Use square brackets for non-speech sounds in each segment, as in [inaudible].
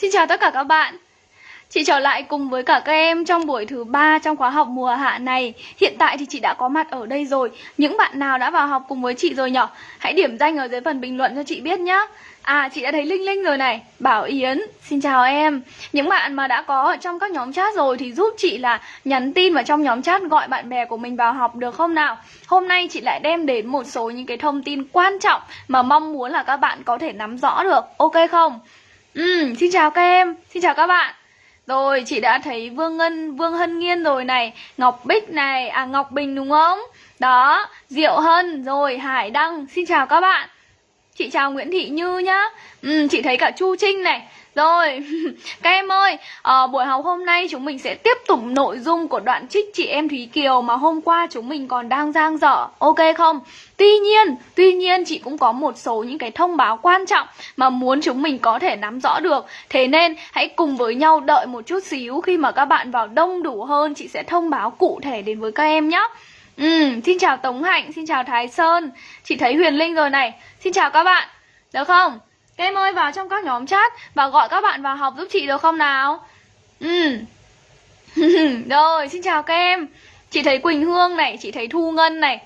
Xin chào tất cả các bạn. Chị trở lại cùng với cả các em trong buổi thứ ba trong khóa học mùa hạ này. Hiện tại thì chị đã có mặt ở đây rồi. Những bạn nào đã vào học cùng với chị rồi nhở? Hãy điểm danh ở dưới phần bình luận cho chị biết nhá. À chị đã thấy Linh Linh rồi này. Bảo Yến, Xin chào em. Những bạn mà đã có ở trong các nhóm chat rồi Thì giúp chị là nhắn tin vào trong nhóm chat Gọi bạn bè của mình vào học được không nào? Hôm nay chị lại đem đến một số những cái thông tin quan trọng Mà mong muốn là các bạn có thể nắm rõ được. Ok không? Ừ, xin chào các em, xin chào các bạn. Rồi, chị đã thấy Vương Ngân, Vương Hân Nghiên rồi này Ngọc Bích này, à Ngọc Bình đúng không? Đó, Diệu Hân, rồi Hải Đăng, xin chào các bạn. Chị chào Nguyễn Thị Như nhá. Ừ, Chị thấy cả Chu Trinh này rồi, [laughs] các em ơi, à, buổi học hôm nay chúng mình sẽ tiếp tục nội dung của đoạn trích chị em Thúy Kiều mà hôm qua chúng mình còn đang giang dở, ok không? Tuy nhiên, tuy nhiên chị cũng có một số những cái thông báo quan trọng mà muốn chúng mình có thể nắm rõ được. Thế nên hãy cùng với nhau đợi một chút xíu. Khi mà các bạn vào đông đủ hơn chị sẽ thông báo cụ thể đến với các em nhé Ừ, xin chào Tống Hạnh, xin chào Thái Sơn. Chị thấy Huyền Linh rồi này. Xin chào các bạn, được không? Các em ơi, vào trong các nhóm chat Và gọi các bạn vào học giúp chị được không nào? Ừ. [laughs] Rồi, xin chào các em Chị thấy Quỳnh Hương này, Chị thấy Thu Ngân này.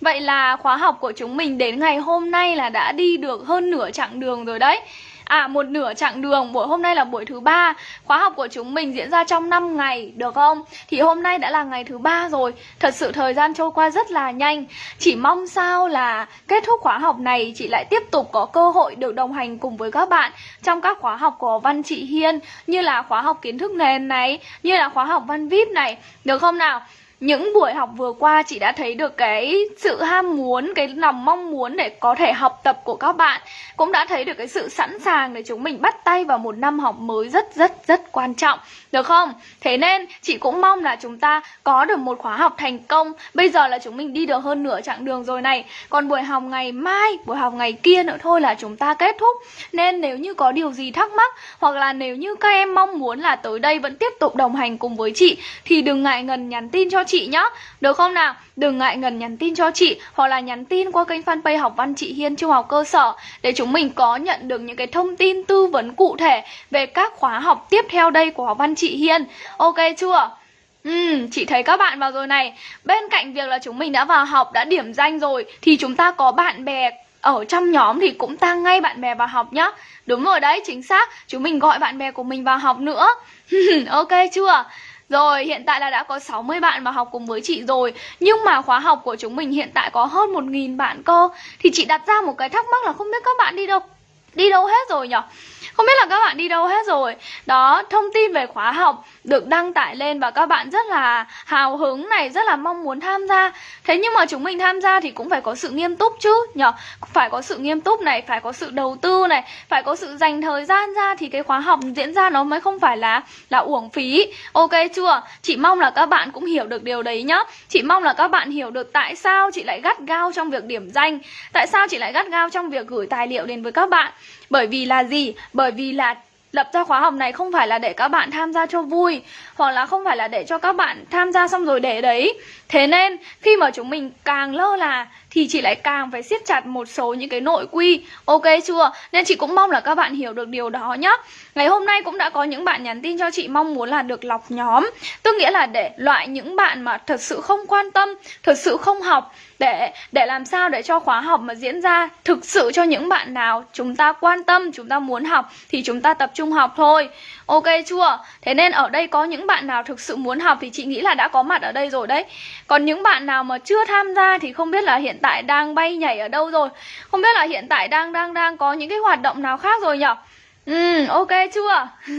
Vậy là khóa học của chúng mình đến ngày hôm nay là đã đi được hơn nửa chặng đường rồi đấy. À một nửa chặng đường, buổi hôm nay là buổi thứ ba Khóa học của chúng mình diễn ra trong 5 ngày, được không? Thì hôm nay đã là ngày thứ ba rồi Thật sự thời gian trôi qua rất là nhanh Chỉ mong sao là kết thúc khóa học này Chị lại tiếp tục có cơ hội được đồng hành cùng với các bạn Trong các khóa học của Văn Chị Hiên Như là khóa học kiến thức nền này Như là khóa học Văn VIP này Được không nào? Những buổi học vừa qua chị đã thấy được cái sự ham muốn, cái lòng mong muốn để có thể học tập của các bạn. Cũng đã thấy được cái sự sẵn sàng để chúng mình bắt tay vào một năm học mới rất rất rất quan trọng. Được không? Thế nên chị cũng mong là chúng ta có được một khóa học thành công. Bây giờ là chúng mình đi được hơn nửa chặng đường rồi này. Còn buổi học ngày mai, buổi học ngày kia nữa thôi là chúng ta kết thúc. Nên nếu như có điều gì thắc mắc Hoặc là nếu như các em mong muốn là tới đây vẫn tiếp tục đồng hành cùng với chị Thì đừng ngại ngần nhắn tin cho chị nhá Được không nào? Đừng ngại ngần nhắn tin cho chị Hoặc là nhắn tin qua kênh fanpage học văn chị Hiên Trung học cơ sở Để chúng mình có nhận được những cái thông tin tư vấn cụ thể Về các khóa học tiếp theo đây của học văn chị Hiên Ok chưa? Ừ, chị thấy các bạn vào rồi này Bên cạnh việc là chúng mình đã vào học, đã điểm danh rồi Thì chúng ta có bạn bè ở trong nhóm thì cũng tăng ngay bạn bè vào học nhá Đúng rồi đấy, chính xác Chúng mình gọi bạn bè của mình vào học nữa [laughs] Ok chưa? Rồi, hiện tại là đã có 60 bạn vào học cùng với chị rồi. Nhưng mà khóa học của chúng mình hiện tại có hơn 1.000 bạn cơ. Thì chị đặt ra một cái thắc mắc là không biết các bạn đi đâu. Đi đâu hết rồi nhỉ? Không biết là các bạn đi đâu hết rồi. Đó, thông tin về khóa học được đăng tải lên và các bạn rất là hào hứng này, rất là mong muốn tham gia. Thế nhưng mà chúng mình tham gia thì cũng phải có sự nghiêm túc chứ nhở? Phải có sự nghiêm túc này, phải có sự đầu tư này, phải có sự dành thời gian ra thì cái khóa học diễn ra nó mới không phải là là uổng phí. Ok chưa? Chị mong là các bạn cũng hiểu được điều đấy nhá. Chị mong là các bạn hiểu được tại sao chị lại gắt gao trong việc điểm danh Tại sao chị lại gắt gao trong việc gửi tài liệu đến với các bạn bởi vì là gì? Bởi vì là lập ra khóa học này không phải là để các bạn tham gia cho vui hoặc là không phải là để cho các bạn tham gia xong rồi để đấy. Thế nên, khi mà chúng mình càng lơ là, thì chị lại càng phải siết chặt một số những cái nội quy. Ok chưa? Nên chị cũng mong là các bạn hiểu được điều đó nhá. Ngày hôm nay cũng đã có những bạn nhắn tin cho chị mong muốn là được lọc nhóm. Tức nghĩa là để loại những bạn mà thật sự không quan tâm, thật sự không học, để để làm sao để cho khóa học mà diễn ra thực sự cho những bạn nào chúng ta quan tâm, chúng ta muốn học, thì chúng ta tập trung học thôi ok chưa? Thế nên ở đây có những bạn nào thực sự muốn học thì chị nghĩ là đã có mặt ở đây rồi đấy. Còn những bạn nào mà chưa tham gia thì không biết là hiện tại đang bay nhảy ở đâu rồi. Không biết là hiện tại đang đang đang có những cái hoạt động nào khác rồi nhở? Ừ, ok chưa? [laughs]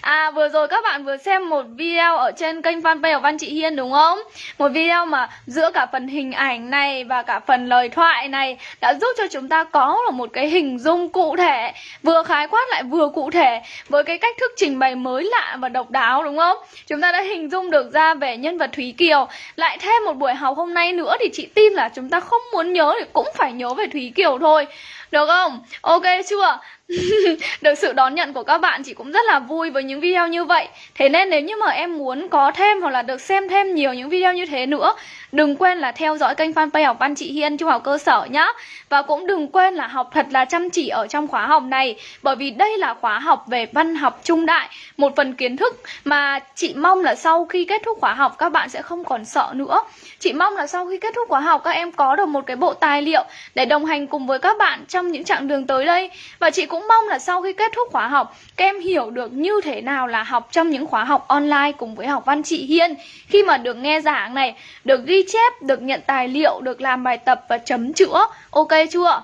à, vừa rồi các bạn vừa xem một video ở trên kênh fanpage của Văn Chị Hiên đúng không? Một video mà giữa cả phần hình ảnh này và cả phần lời thoại này đã giúp cho chúng ta có được một cái hình dung cụ thể Vừa khái quát lại vừa cụ thể với cái cách thức trình bày mới lạ và độc đáo đúng không? Chúng ta đã hình dung được ra về nhân vật Thúy Kiều Lại thêm một buổi học hôm nay nữa thì chị tin là chúng ta không muốn nhớ thì cũng phải nhớ về Thúy Kiều thôi được không? Ok chưa? [laughs] được sự đón nhận của các bạn chị cũng rất là vui với những video như vậy. Thế nên nếu như mà em muốn có thêm hoặc là được xem thêm nhiều những video như thế nữa, đừng quên là theo dõi kênh fanpage học văn chị Hiên trung học cơ sở nhá. Và cũng đừng quên là học thật là chăm chỉ ở trong khóa học này, bởi vì đây là khóa học về văn học trung đại, một phần kiến thức mà chị mong là sau khi kết thúc khóa học các bạn sẽ không còn sợ nữa. Chị mong là sau khi kết thúc khóa học các em có được một cái bộ tài liệu để đồng hành cùng với các bạn trong những chặng đường tới đây. Và chị cũng cũng mong là sau khi kết thúc khóa học, các em hiểu được như thế nào là học trong những khóa học online cùng với học văn chị Hiên. Khi mà được nghe giảng này, được ghi chép, được nhận tài liệu, được làm bài tập và chấm chữa, ok chưa?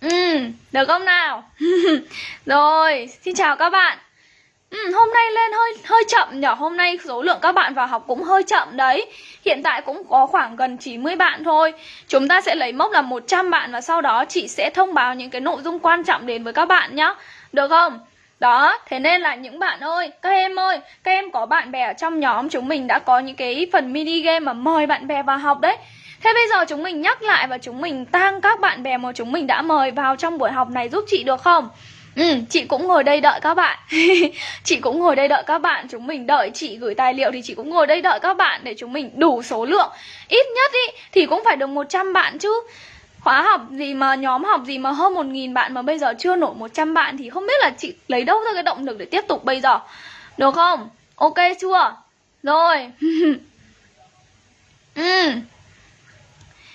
Ừ được không nào? [laughs] Rồi, xin chào các bạn. Ừ, hôm nay lên hơi hơi chậm nhở. Hôm nay số lượng các bạn vào học cũng hơi chậm đấy. Hiện tại cũng có khoảng gần 90 bạn thôi. Chúng ta sẽ lấy mốc là 100 bạn Và sau đó chị sẽ thông báo những cái nội dung quan trọng đến với các bạn nhá. Được không? Đó, thế nên là những bạn ơi, các em ơi Các em có bạn bè ở trong nhóm Chúng mình đã có những cái phần mini game mà mời bạn bè vào học đấy. Thế bây giờ chúng mình nhắc lại và chúng mình tăng các bạn bè mà chúng mình đã mời vào trong buổi học này giúp chị được không? Ừ, chị cũng ngồi đây đợi các bạn [laughs] Chị cũng ngồi đây đợi các bạn Chúng mình đợi chị gửi tài liệu Thì chị cũng ngồi đây đợi các bạn Để chúng mình đủ số lượng Ít nhất ý thì cũng phải được 100 bạn chứ Khóa học gì mà nhóm học gì mà hơn 1.000 bạn Mà bây giờ chưa nổi 100 bạn Thì không biết là chị lấy đâu ra cái động lực để tiếp tục bây giờ Được không? Ok chưa? Rồi [laughs] ừ.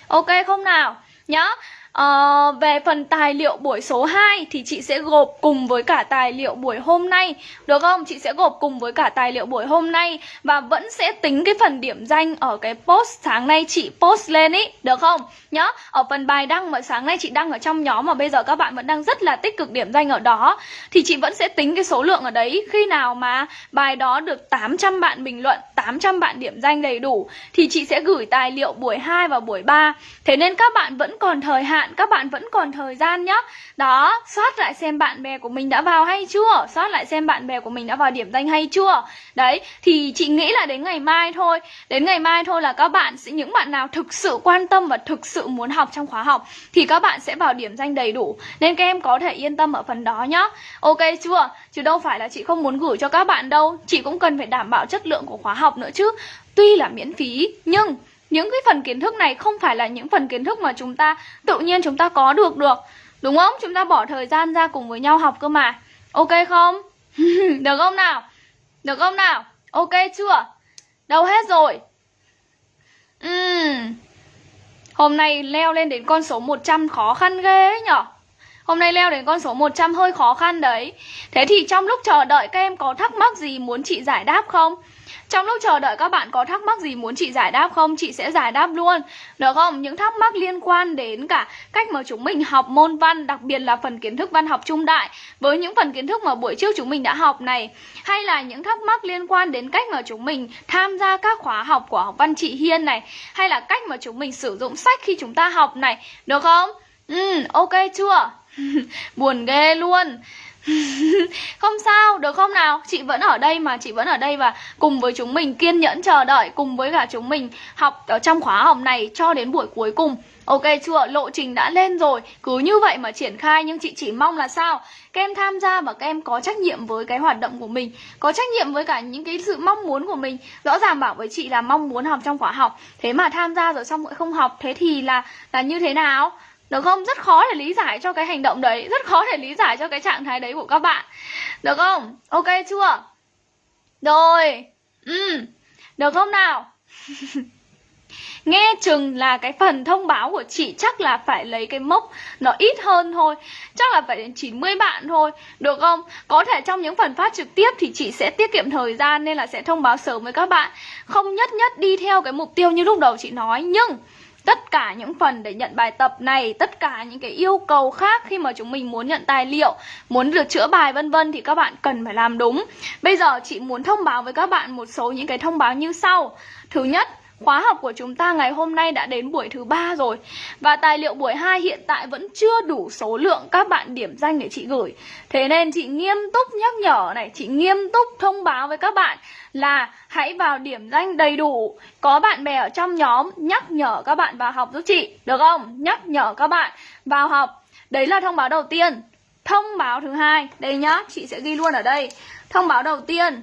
Ok không nào? nhớ À, về phần tài liệu buổi số 2 thì chị sẽ gộp cùng với cả tài liệu buổi hôm nay Được không? Chị sẽ gộp cùng với cả tài liệu buổi hôm nay Và vẫn sẽ tính cái phần điểm danh ở cái post sáng nay chị post lên ý Được không? Nhá, ở phần bài đăng mà sáng nay chị đăng ở trong nhóm mà bây giờ các bạn vẫn đang rất là tích cực điểm danh ở đó Thì chị vẫn sẽ tính cái số lượng ở đấy Khi nào mà bài đó được 800 bạn bình luận, 800 bạn điểm danh đầy đủ Thì chị sẽ gửi tài liệu buổi 2 và buổi 3 Thế nên các bạn vẫn còn thời hạn bạn các bạn vẫn còn thời gian nhá. Đó, soát lại xem bạn bè của mình đã vào hay chưa? Soát lại xem bạn bè của mình đã vào điểm danh hay chưa? Đấy, thì chị nghĩ là đến ngày mai thôi. Đến ngày mai thôi là các bạn sẽ Những bạn nào thực sự quan tâm và thực sự muốn học trong khóa học Thì các bạn sẽ vào điểm danh đầy đủ. Nên các em có thể yên tâm ở phần đó nhá. Ok chưa? Chứ đâu phải là chị không muốn gửi cho các bạn đâu. Chị cũng cần phải đảm bảo chất lượng của khóa học nữa chứ. Tuy là miễn phí Nhưng những cái phần kiến thức này không phải là những phần kiến thức mà chúng ta tự nhiên chúng ta có được được, Đúng không? Chúng ta bỏ thời gian ra cùng với nhau học cơ mà Ok không? [laughs] được không nào? Được không nào? Ok chưa? Đâu hết rồi? Uhm. Hôm nay leo lên đến con số 100 khó khăn ghê ấy nhở? Hôm nay leo đến con số 100 hơi khó khăn đấy Thế thì trong lúc chờ đợi các em có thắc mắc gì muốn chị giải đáp không? Trong lúc chờ đợi các bạn có thắc mắc gì muốn chị giải đáp không? Chị sẽ giải đáp luôn Được không? Những thắc mắc liên quan đến cả cách mà chúng mình học môn văn Đặc biệt là phần kiến thức văn học trung đại Với những phần kiến thức mà buổi trước chúng mình đã học này Hay là những thắc mắc liên quan đến cách mà chúng mình tham gia các khóa học của học văn chị Hiên này Hay là cách mà chúng mình sử dụng sách khi chúng ta học này Được không? Ừ, ok chưa? [laughs] Buồn ghê luôn không sao, được không nào? Chị vẫn ở đây mà, chị vẫn ở đây và cùng với chúng mình kiên nhẫn chờ đợi cùng với cả chúng mình học ở trong khóa học này cho đến buổi cuối cùng. Ok chưa? Lộ trình đã lên rồi, cứ như vậy mà triển khai nhưng chị chỉ mong là sao? Các em tham gia và các em có trách nhiệm với cái hoạt động của mình, có trách nhiệm với cả những cái sự mong muốn của mình. Rõ ràng bảo với chị là mong muốn học trong khóa học, thế mà tham gia rồi xong lại không học, thế thì là là như thế nào? Được không? Rất khó để lý giải cho cái hành động đấy Rất khó để lý giải cho cái trạng thái đấy của các bạn Được không? Ok chưa? Rồi ừ. Được không nào? [laughs] Nghe chừng là cái phần thông báo của chị chắc là phải lấy cái mốc nó ít hơn thôi Chắc là phải đến 90 bạn thôi Được không? Có thể trong những phần phát trực tiếp thì chị sẽ tiết kiệm thời gian Nên là sẽ thông báo sớm với các bạn Không nhất nhất đi theo cái mục tiêu như lúc đầu chị nói, Nhưng tất cả những phần để nhận bài tập này, tất cả những cái yêu cầu khác khi mà chúng mình muốn nhận tài liệu, muốn được chữa bài, vân vân thì các bạn cần phải làm đúng. Bây giờ chị muốn thông báo với các bạn một số những cái thông báo như sau. Thứ nhất, Khóa học của chúng ta ngày hôm nay đã đến buổi thứ ba rồi Và tài liệu buổi 2 hiện tại vẫn chưa đủ số lượng các bạn điểm danh để chị gửi. Thế nên chị nghiêm túc nhắc nhở này, Chị nghiêm túc thông báo với các bạn là hãy vào điểm danh đầy đủ. Có bạn bè ở trong nhóm, nhắc nhở các bạn vào học giúp chị, Được không? Nhắc nhở các bạn vào học. Đấy là thông báo đầu tiên. Thông báo thứ hai, đây nhá, chị sẽ ghi luôn ở đây. Thông báo đầu tiên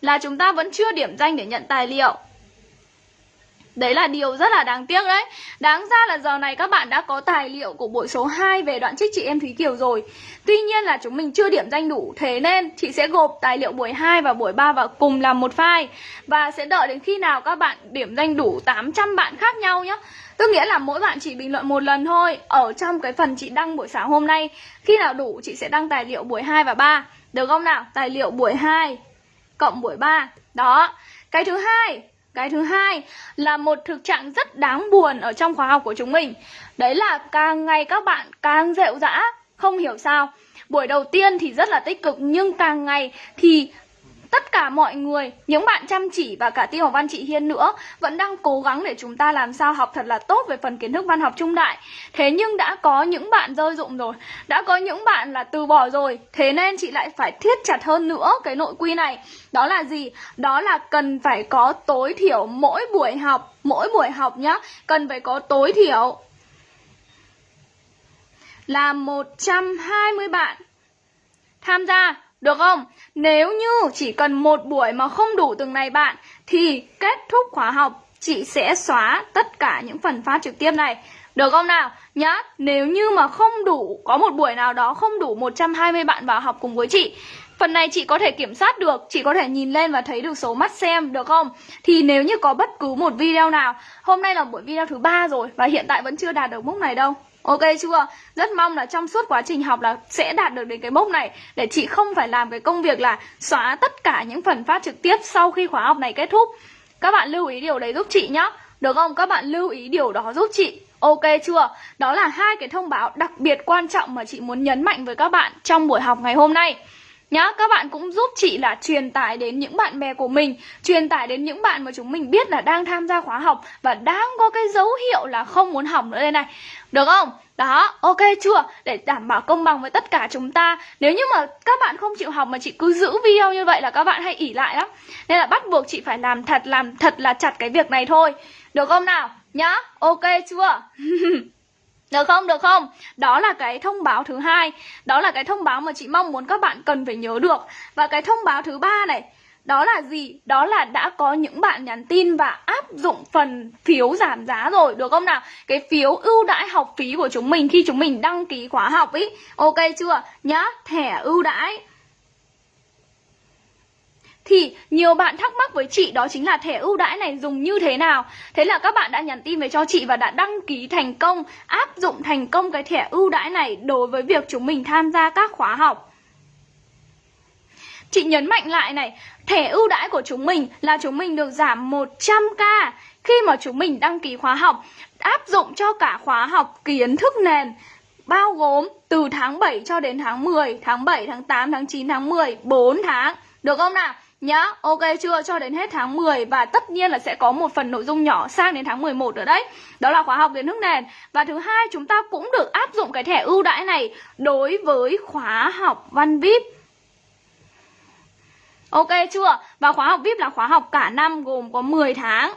là chúng ta vẫn chưa điểm danh để nhận tài liệu. Đấy là điều rất là đáng tiếc đấy. Đáng ra là giờ này các bạn đã có tài liệu của buổi số 2 về đoạn trích chị em Thúy Kiều rồi. Tuy nhiên là chúng mình chưa điểm danh đủ, Thế nên chị sẽ gộp tài liệu buổi 2 và buổi 3 vào cùng làm một file. Và sẽ đợi đến khi nào các bạn điểm danh đủ 800 bạn khác nhau nhé Tức nghĩa là mỗi bạn chỉ bình luận một lần thôi. Ở trong cái phần chị đăng buổi sáng hôm nay, Khi nào đủ chị sẽ đăng tài liệu buổi 2 và 3 Được không nào? Tài liệu buổi 2 cộng buổi 3 Đó. Cái thứ hai cái thứ hai là một thực trạng rất đáng buồn ở trong khóa học của chúng mình. Đấy là càng ngày các bạn càng rệu rã Không hiểu sao. Buổi đầu tiên thì rất là tích cực, Nhưng càng ngày thì tất cả mọi người, những bạn chăm chỉ và cả Tiêu học Văn chị Hiên nữa vẫn đang cố gắng để chúng ta làm sao học thật là tốt về phần kiến thức văn học trung đại. Thế nhưng đã có những bạn rơi dụng rồi, đã có những bạn là từ bỏ rồi. Thế nên chị lại phải thiết chặt hơn nữa cái nội quy này. Đó là gì? Đó là cần phải có tối thiểu mỗi buổi học, mỗi buổi học nhá, cần phải có tối thiểu là 120 bạn tham gia được không? Nếu như chỉ cần một buổi mà không đủ từng này bạn Thì kết thúc khóa học chị sẽ xóa tất cả những phần phát trực tiếp này Được không nào? Nhá, nếu như mà không đủ, có một buổi nào đó không đủ 120 bạn vào học cùng với chị Phần này chị có thể kiểm soát được, chị có thể nhìn lên và thấy được số mắt xem, được không? Thì nếu như có bất cứ một video nào Hôm nay là buổi video thứ ba rồi và hiện tại vẫn chưa đạt được mốc này đâu Ok chưa? Rất mong là trong suốt quá trình học là sẽ đạt được đến cái mốc này, Để chị không phải làm cái công việc là xóa tất cả những phần phát trực tiếp sau khi khóa học này kết thúc Các bạn lưu ý điều đấy giúp chị nhá Được không? Các bạn lưu ý điều đó giúp chị Ok chưa? Đó là hai cái thông báo đặc biệt quan trọng mà chị muốn nhấn mạnh với các bạn trong buổi học ngày hôm nay Nhá, các bạn cũng giúp chị là truyền tải đến những bạn bè của mình Truyền tải đến những bạn mà chúng mình biết là đang tham gia khóa học Và đang có cái dấu hiệu là không muốn học nữa đây này Được không? Đó, ok chưa? Để đảm bảo công bằng với tất cả chúng ta Nếu như mà các bạn không chịu học mà chị cứ giữ video như vậy là các bạn hay ỉ lại lắm Nên là bắt buộc chị phải làm thật, làm thật là chặt cái việc này thôi Được không nào? Nhá, ok chưa? [laughs] Được không? Được không? Đó là cái thông báo thứ hai Đó là cái thông báo mà chị mong muốn các bạn cần phải nhớ được Và cái thông báo thứ ba này đó là gì? Đó là đã có những bạn nhắn tin và áp dụng phần phiếu giảm giá rồi Được không nào? Cái phiếu ưu đãi học phí của chúng mình khi chúng mình đăng ký khóa học ý Ok chưa? Nhá, thẻ ưu đãi thì nhiều bạn thắc mắc với chị đó chính là thẻ ưu đãi này dùng như thế nào. Thế là các bạn đã nhắn tin về cho chị và đã đăng ký thành công Áp dụng thành công cái thẻ ưu đãi này đối với việc chúng mình tham gia các khóa học. Chị nhấn mạnh lại này Thẻ ưu đãi của chúng mình là chúng mình được giảm 100k Khi mà chúng mình đăng ký khóa học Áp dụng cho cả khóa học kiến thức nền Bao gồm từ tháng 7 cho đến tháng 10 Tháng 7, tháng 8, tháng 9, tháng 10 4 tháng. Được không nào? Nhá, Ok chưa cho đến hết tháng 10 và tất nhiên là sẽ có một phần nội dung nhỏ sang đến tháng 11 nữa đấy đó là khóa học kiến thức nền và thứ hai, chúng ta cũng được áp dụng cái thẻ ưu đãi này đối với khóa học văn vip Ok chưa? Và khóa học VIP là khóa học cả năm gồm có 10 tháng.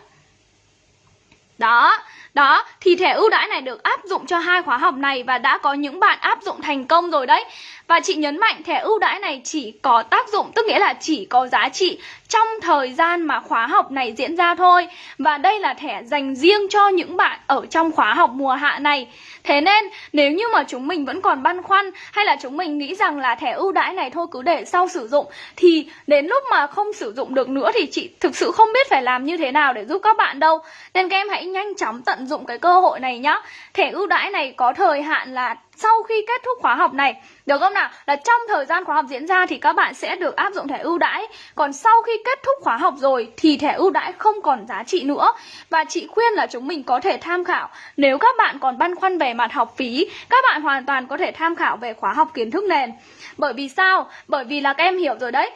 Đó, đó, thì thẻ ưu đãi này được áp dụng cho hai khóa học này và đã có những bạn áp dụng thành công rồi đấy. Và chị nhấn mạnh thẻ ưu đãi này chỉ có tác dụng tức nghĩa là chỉ có giá trị trong thời gian mà khóa học này diễn ra thôi. Và đây là thẻ dành riêng cho những bạn ở trong khóa học mùa hạ này. Thế nên nếu như mà chúng mình vẫn còn băn khoăn hay là chúng mình nghĩ rằng là thẻ ưu đãi này thôi cứ để sau sử dụng thì đến lúc mà không sử dụng được nữa thì chị thực sự không biết phải làm như thế nào để giúp các bạn đâu. Nên các em hãy nhanh chóng tận dụng cái cơ hội này nhá. Thẻ ưu đãi này có thời hạn là sau khi kết thúc khóa học này, được không nào? Là trong thời gian khóa học diễn ra thì các bạn sẽ được áp dụng thẻ ưu đãi. Còn sau khi kết thúc khóa học rồi thì thẻ ưu đãi không còn giá trị nữa. Và chị khuyên là chúng mình có thể tham khảo. Nếu các bạn còn băn khoăn về mặt học phí, các bạn hoàn toàn có thể tham khảo về khóa học kiến thức nền. Bởi vì sao? Bởi vì là các em hiểu rồi đấy.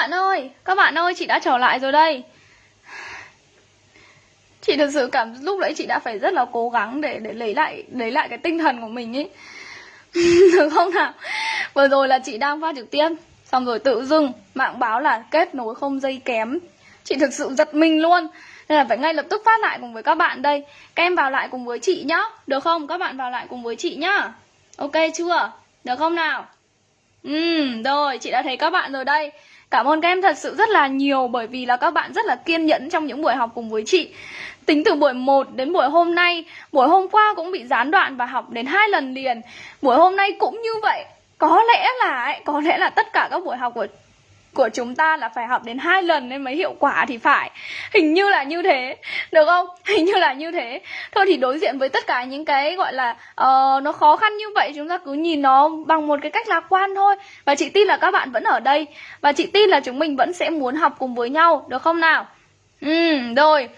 Bạn ơi Các bạn ơi chị đã trở lại rồi đây. Chị thật sự cảm lúc đấy chị đã phải rất là cố gắng để để lấy lại lấy lại cái tinh thần của mình ấy [laughs] Được không nào? Vừa rồi là chị đang phát trực tiếp Xong rồi tự dưng mạng báo là kết nối không dây kém. Chị thực sự giật mình luôn. Nên là phải ngay lập tức phát lại cùng với các bạn đây. Các em vào lại cùng với chị nhá. Được không? Các bạn vào lại cùng với chị nhá. Ok chưa? Được không nào? Ừ, rồi, chị đã thấy các bạn rồi đây. Cảm ơn các em thật sự rất là nhiều bởi vì là các bạn rất là kiên nhẫn trong những buổi học cùng với chị. Tính từ buổi 1 đến buổi hôm nay, buổi hôm qua cũng bị gián đoạn và học đến hai lần liền. Buổi hôm nay cũng như vậy. Có lẽ là có lẽ là tất cả các buổi học của của chúng ta là phải học đến hai lần nên mới hiệu quả thì phải. Hình như là như thế được không? [laughs] Hình như là như thế. Thôi thì đối diện với tất cả những cái gọi là uh, nó khó khăn như vậy chúng ta cứ nhìn nó bằng một cái cách lạc quan thôi. Và chị tin là các bạn vẫn ở đây. Và chị tin là chúng mình vẫn sẽ muốn học cùng với nhau được không nào? Ừ rồi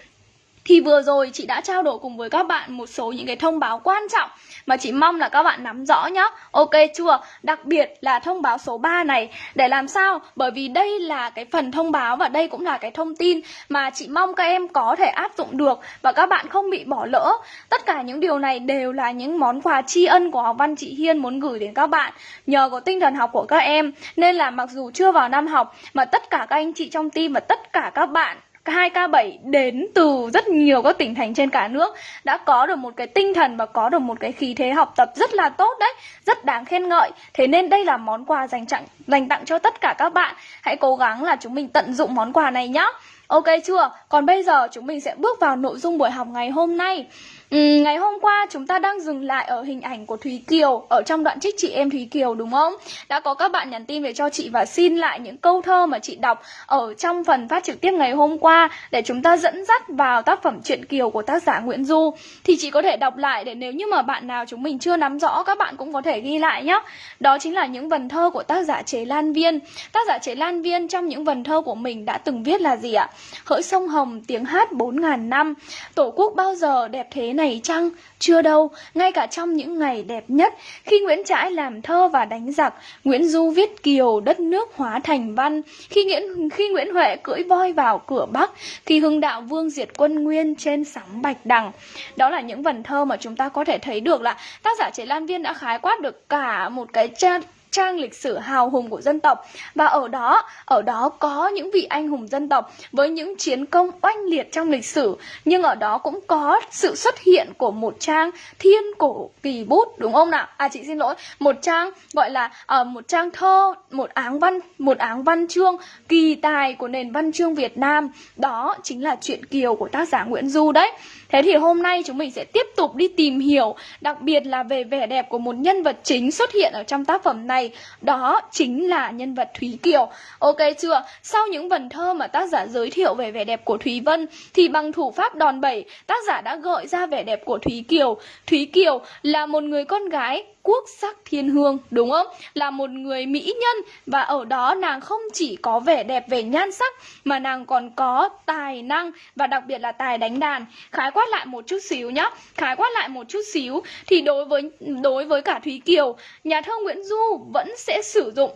thì vừa rồi chị đã trao đổi cùng với các bạn một số những cái thông báo quan trọng mà chị mong là các bạn nắm rõ nhá. Ok chưa? Đặc biệt là thông báo số 3 này để làm sao? Bởi vì đây là cái phần thông báo và đây cũng là cái thông tin mà chị mong các em có thể áp dụng được và các bạn không bị bỏ lỡ. Tất cả những điều này đều là những món quà tri ân của học văn chị Hiên muốn gửi đến các bạn nhờ có tinh thần học của các em, nên là mặc dù chưa vào năm học, mà tất cả các anh chị trong team và tất cả các bạn 2K7 đến từ rất nhiều các tỉnh thành trên cả nước đã có được một cái tinh thần và có được một cái khí thế học tập rất là tốt đấy, rất đáng khen ngợi. Thế nên đây là món quà dành tặng dành tặng cho tất cả các bạn. Hãy cố gắng là chúng mình tận dụng món quà này nhá. Ok chưa? Còn bây giờ chúng mình sẽ bước vào nội dung buổi học ngày hôm nay. Ừ, ngày hôm qua chúng ta đang dừng lại ở hình ảnh của Thúy Kiều ở trong đoạn trích chị em Thúy Kiều đúng không? Đã có các bạn nhắn tin về cho chị và xin lại những câu thơ mà chị đọc ở trong phần phát trực tiếp ngày hôm qua để chúng ta dẫn dắt vào tác phẩm truyện Kiều của tác giả Nguyễn Du. Thì chị có thể đọc lại để nếu như mà bạn nào chúng mình chưa nắm rõ các bạn cũng có thể ghi lại nhé. Đó chính là những vần thơ của tác giả Chế Lan Viên. Tác giả Chế Lan Viên trong những vần thơ của mình đã từng viết là gì ạ? Hỡi sông Hồng tiếng hát bốn ngàn năm, Tổ quốc bao giờ đẹp thế này chăng? Chưa đâu, ngay cả trong những ngày đẹp nhất, khi Nguyễn Trãi làm thơ và đánh giặc, Nguyễn Du viết kiều đất nước hóa thành văn, khi Nguyễn khi Nguyễn Huệ cưỡi voi vào cửa Bắc, khi Hưng Đạo Vương diệt quân Nguyên trên sóng Bạch Đằng. Đó là những vần thơ mà chúng ta có thể thấy được là tác giả Chế Lan Viên đã khái quát được cả một cái trang lịch sử hào hùng của dân tộc. Và ở đó ở đó có những vị anh hùng dân tộc với những chiến công oanh liệt trong lịch sử. Nhưng ở đó cũng có sự xuất hiện của một trang thiên cổ kỳ bút đúng không nào? À chị xin lỗi. Một trang gọi là uh, một trang thơ một áng văn một áng văn chương kỳ tài của nền văn chương Việt Nam. Đó chính là chuyện kiều của tác giả Nguyễn Du đấy. Thế thì hôm nay chúng mình sẽ tiếp tục đi tìm hiểu, đặc biệt là về vẻ đẹp của một nhân vật chính xuất hiện ở trong tác phẩm này. Đó chính là nhân vật Thúy Kiều. Ok chưa? Sau những vần thơ mà tác giả giới thiệu về vẻ đẹp của Thúy Vân, Thì bằng thủ pháp đòn bẩy, tác giả đã gợi ra vẻ đẹp của Thúy Kiều. Thúy Kiều là một người con gái quốc sắc thiên hương, đúng không? Là một người mỹ nhân và ở đó nàng không chỉ có vẻ đẹp về nhan sắc, mà nàng còn có tài năng và đặc biệt là tài đánh đàn. Khái quát lại một chút xíu nhá. Khái quát lại một chút xíu thì đối với đối với cả thúy kiều, nhà thơ nguyễn du vẫn sẽ sử dụng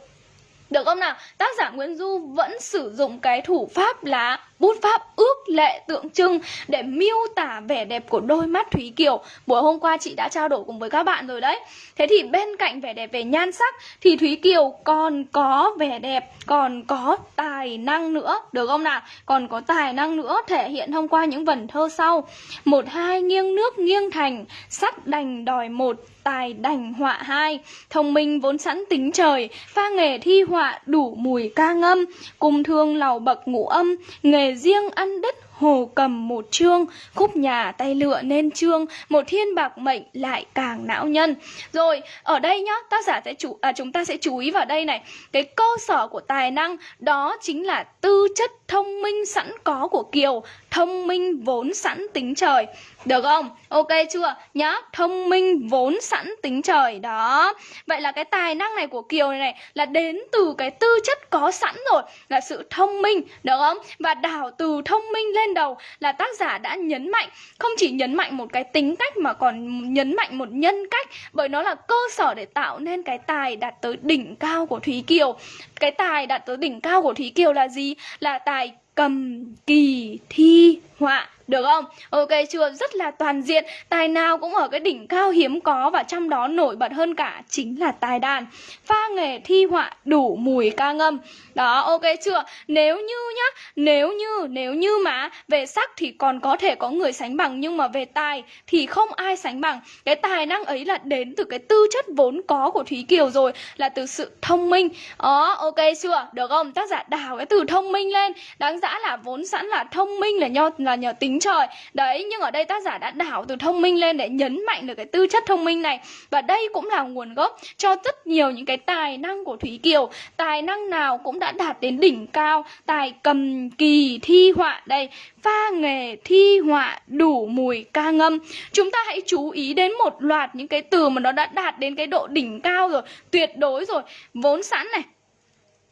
được không nào? Tác giả Nguyễn Du vẫn sử dụng cái thủ pháp là bút pháp ước lệ tượng trưng để miêu tả vẻ đẹp của đôi mắt Thúy Kiều. Buổi hôm qua chị đã trao đổi cùng với các bạn rồi đấy. Thế thì bên cạnh vẻ đẹp về nhan sắc thì Thúy Kiều còn có vẻ đẹp, còn có tài năng nữa, được không nào? Còn có tài năng nữa thể hiện thông qua những vần thơ sau. Một hai nghiêng nước nghiêng thành, sắt đành đòi một, tài đành họa hai. Thông minh vốn sẵn tính trời pha nghề thi họa đủ mùi ca ngâm. Cùng thương lầu bậc ngũ âm nghề riêng ăn đất hồ cầm một chương. Khúc nhà tay lựa nên chương một thiên bạc mệnh lại càng não nhân. Rồi ở đây nhá tác giả sẽ chú à, chúng ta sẽ chú ý vào đây này. Cái cơ sở của tài năng đó chính là tư chất thông minh sẵn có của kiều thông minh vốn sẵn tính trời được không? Ok chưa? Nhá thông minh vốn sẵn tính trời. Đó. Vậy là cái tài năng này của kiều này, này là đến từ cái tư chất có sẵn rồi là sự thông minh được không? Và đảo từ thông minh lên lên đầu là tác giả đã nhấn mạnh không chỉ nhấn mạnh một cái tính cách mà còn nhấn mạnh một nhân cách bởi nó là cơ sở để tạo nên cái tài đạt tới đỉnh cao của Thúy Kiều. Cái tài đạt tới đỉnh cao của Thúy Kiều là gì? Là tài cầm kỳ thi họa được không? Ok chưa? Rất là toàn diện Tài nào cũng ở cái đỉnh cao hiếm có Và trong đó nổi bật hơn cả Chính là tài đàn Pha nghề thi họa đủ mùi ca ngâm Đó ok chưa? Nếu như nhá Nếu như Nếu như mà Về sắc thì còn có thể có người sánh bằng Nhưng mà về tài Thì không ai sánh bằng Cái tài năng ấy là đến từ cái tư chất vốn có của Thúy Kiều rồi Là từ sự thông minh Đó ok chưa? Được không? Tác giả đào cái từ thông minh lên Đáng giá là vốn sẵn là thông minh là nhờ, là nhờ tính trời. Đấy, nhưng ở đây tác giả đã đảo từ thông minh lên để nhấn mạnh được cái tư chất thông minh này. Và đây cũng là nguồn gốc cho rất nhiều những cái tài năng của Thúy Kiều. Tài năng nào cũng đã đạt đến đỉnh cao. Tài cầm kỳ thi họa đây, Pha nghề thi họa đủ mùi ca ngâm. Chúng ta hãy chú ý đến một loạt những cái từ mà nó đã đạt đến cái độ đỉnh cao rồi, Tuyệt đối rồi. Vốn sẵn này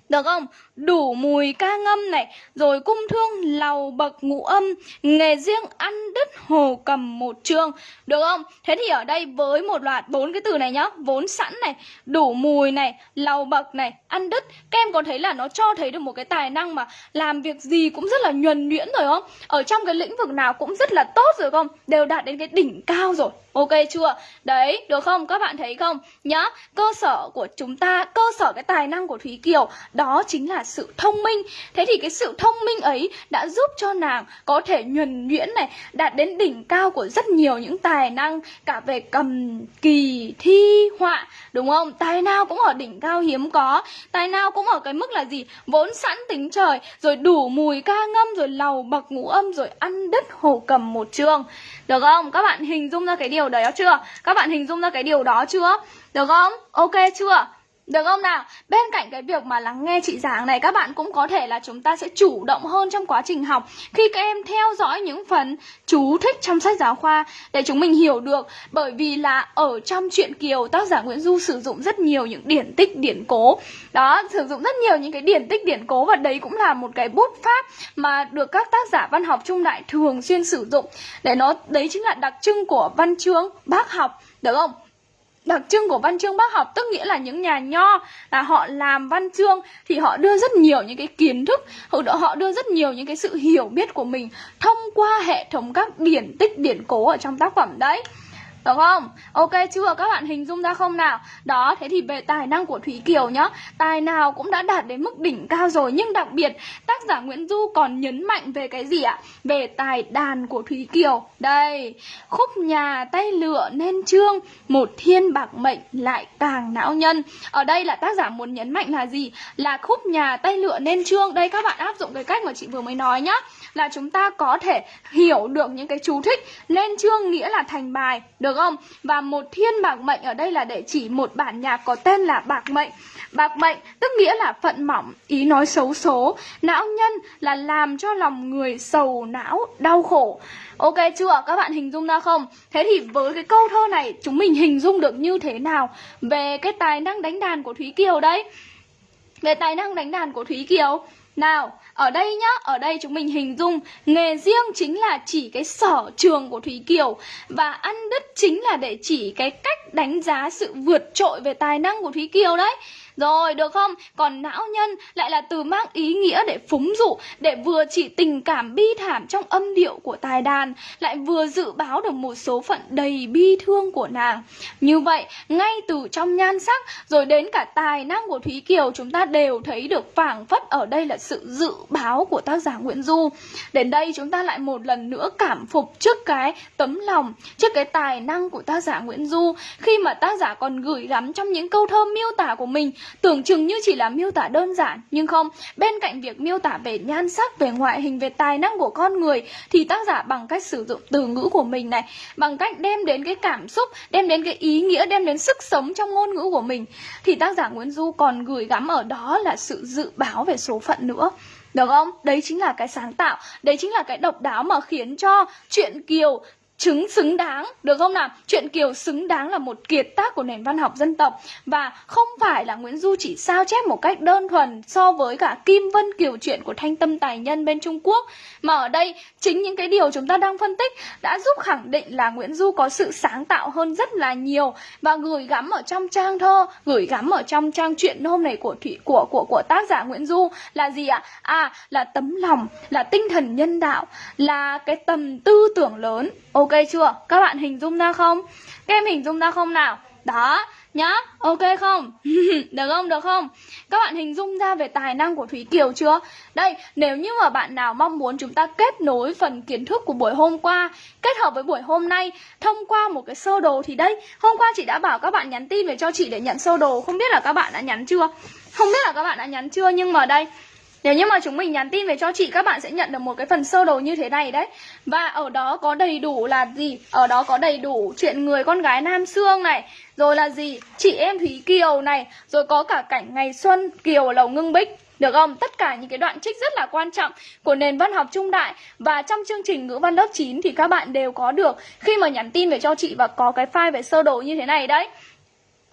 được không? Đủ mùi ca ngâm này Rồi cung thương lầu bậc ngũ âm Nghề riêng ăn đứt hồ cầm một chương Được không? Thế thì ở đây với một loạt bốn cái từ này nhá Vốn sẵn này Đủ mùi này Lầu bậc này Ăn đứt Các em có thấy là nó cho thấy được một cái tài năng mà Làm việc gì cũng rất là nhuần nhuyễn rồi không? Ở trong cái lĩnh vực nào cũng rất là tốt rồi không? Đều đạt đến cái đỉnh cao rồi Ok chưa? Đấy, được không? Các bạn thấy không? Nhá, cơ sở của chúng ta, cơ sở cái tài năng của Thúy Kiều đó chính là sự thông minh Thế thì cái sự thông minh ấy đã giúp cho nàng có thể nhuần nhuyễn này Đạt đến đỉnh cao của rất nhiều những tài năng Cả về cầm kỳ, thi, họa Đúng không? Tài nào cũng ở đỉnh cao hiếm có Tài nào cũng ở cái mức là gì? Vốn sẵn tính trời Rồi đủ mùi ca ngâm Rồi lầu bậc ngũ âm Rồi ăn đứt hồ cầm một chương Được không? Các bạn hình dung ra cái điều đó chưa? Các bạn hình dung ra cái điều đó chưa? Được không? Ok chưa? Được không nào? Bên cạnh cái việc mà lắng nghe chị giảng này Các bạn cũng có thể là chúng ta sẽ chủ động hơn trong quá trình học Khi các em theo dõi những phần chú thích trong sách giáo khoa Để chúng mình hiểu được Bởi vì là ở trong truyện Kiều Tác giả Nguyễn Du sử dụng rất nhiều những điển tích điển cố Đó, sử dụng rất nhiều những cái điển tích điển cố Và đấy cũng là một cái bút pháp Mà được các tác giả văn học trung đại thường xuyên sử dụng Để nó, đấy chính là đặc trưng của văn chương bác học Được không? Đặc trưng của văn chương bác học tức nghĩa là những nhà nho là họ làm văn chương thì họ đưa rất nhiều những cái kiến thức, họ đưa rất nhiều những cái sự hiểu biết của mình thông qua hệ thống các điển tích điển cố ở trong tác phẩm đấy. Được không? Ok chưa? Các bạn hình dung ra không nào? Đó, thế thì về tài năng của Thúy Kiều nhá Tài nào cũng đã đạt đến mức đỉnh cao rồi Nhưng đặc biệt tác giả Nguyễn Du còn nhấn mạnh về cái gì ạ? Về tài đàn của Thúy Kiều Đây, khúc nhà tay lựa nên trương Một thiên bạc mệnh lại càng não nhân Ở đây là tác giả muốn nhấn mạnh là gì? Là khúc nhà tay lựa nên trương Đây các bạn áp dụng cái cách mà chị vừa mới nói nhá là chúng ta có thể hiểu được những cái chú thích Lên chương nghĩa là thành bài Được được không? Và một thiên bạc mệnh ở đây là để chỉ một bản nhạc có tên là bạc mệnh Bạc mệnh tức nghĩa là phận mỏng, ý nói xấu số Não nhân là làm cho lòng người sầu não, đau khổ Ok chưa? Các bạn hình dung ra không? Thế thì với cái câu thơ này chúng mình hình dung được như thế nào Về cái tài năng đánh đàn của Thúy Kiều đấy Về tài năng đánh đàn của Thúy Kiều nào, ở đây nhá, ở đây chúng mình hình dung nghề riêng chính là chỉ cái sở trường của Thúy Kiều và ăn đứt chính là để chỉ cái cách đánh giá sự vượt trội về tài năng của Thúy Kiều đấy. Rồi, được không? Còn não nhân lại là từ mang ý nghĩa để phúng dụ, để vừa chỉ tình cảm bi thảm trong âm điệu của tài đàn, lại vừa dự báo được một số phận đầy bi thương của nàng. Như vậy, ngay từ trong nhan sắc, rồi đến cả tài năng của Thúy Kiều, chúng ta đều thấy được phảng phất ở đây là sự dự báo của tác giả Nguyễn Du. Đến đây chúng ta lại một lần nữa cảm phục trước cái tấm lòng, trước cái tài năng của tác giả Nguyễn Du, khi mà tác giả còn gửi gắm trong những câu thơ miêu tả của mình Tưởng chừng như chỉ là miêu tả đơn giản Nhưng không, bên cạnh việc miêu tả về nhan sắc, về ngoại hình, về tài năng của con người Thì tác giả bằng cách sử dụng từ ngữ của mình này Bằng cách đem đến cái cảm xúc, đem đến cái ý nghĩa, đem đến sức sống trong ngôn ngữ của mình Thì tác giả Nguyễn Du còn gửi gắm ở đó là sự dự báo về số phận nữa được không? Đấy chính là cái sáng tạo Đấy chính là cái độc đáo mà khiến cho chuyện Kiều chứng xứng đáng, được không nào? Chuyện kiều xứng đáng là một kiệt tác của nền văn học dân tộc. Và không phải là nguyễn du chỉ sao chép một cách đơn thuần so với cả kim vân kiều chuyện của thanh tâm tài nhân bên trung quốc. Mà ở đây, chính những cái điều chúng ta đang phân tích đã giúp khẳng định là nguyễn du có sự sáng tạo hơn rất là nhiều. Và gửi gắm ở trong trang thơ, gửi gắm ở trong trang truyện hôm này của thủy của của của tác giả nguyễn du là gì ạ? À là tấm lòng, là tinh thần nhân đạo, là cái tầm tư tưởng lớn. Ok OK chưa? Các bạn hình dung ra không? Các em hình dung ra không nào? Đó, nhá, ok không? [laughs] được không, được không? Các bạn hình dung ra về tài năng của Thúy Kiều chưa? Đây, nếu như mà bạn nào mong muốn chúng ta kết nối phần kiến thức của buổi hôm qua Kết hợp với buổi hôm nay thông qua một cái sơ đồ thì đây Hôm qua chị đã bảo các bạn nhắn tin về cho chị để nhận sơ đồ Không biết là các bạn đã nhắn chưa? Không biết là các bạn đã nhắn chưa nhưng mà đây nếu như mà chúng mình nhắn tin về cho chị, các bạn sẽ nhận được một cái phần sơ đồ như thế này đấy Và ở đó có đầy đủ là gì? Ở đó có đầy đủ chuyện người con gái Nam Sương này, Rồi là gì? Chị em Thúy Kiều này, Rồi có cả cảnh ngày xuân Kiều lầu ngưng bích, được không? Tất cả những cái đoạn trích rất là quan trọng của nền văn học trung đại Và trong chương trình ngữ văn lớp 9 thì các bạn đều có được Khi mà nhắn tin về cho chị và có cái file về sơ đồ như thế này đấy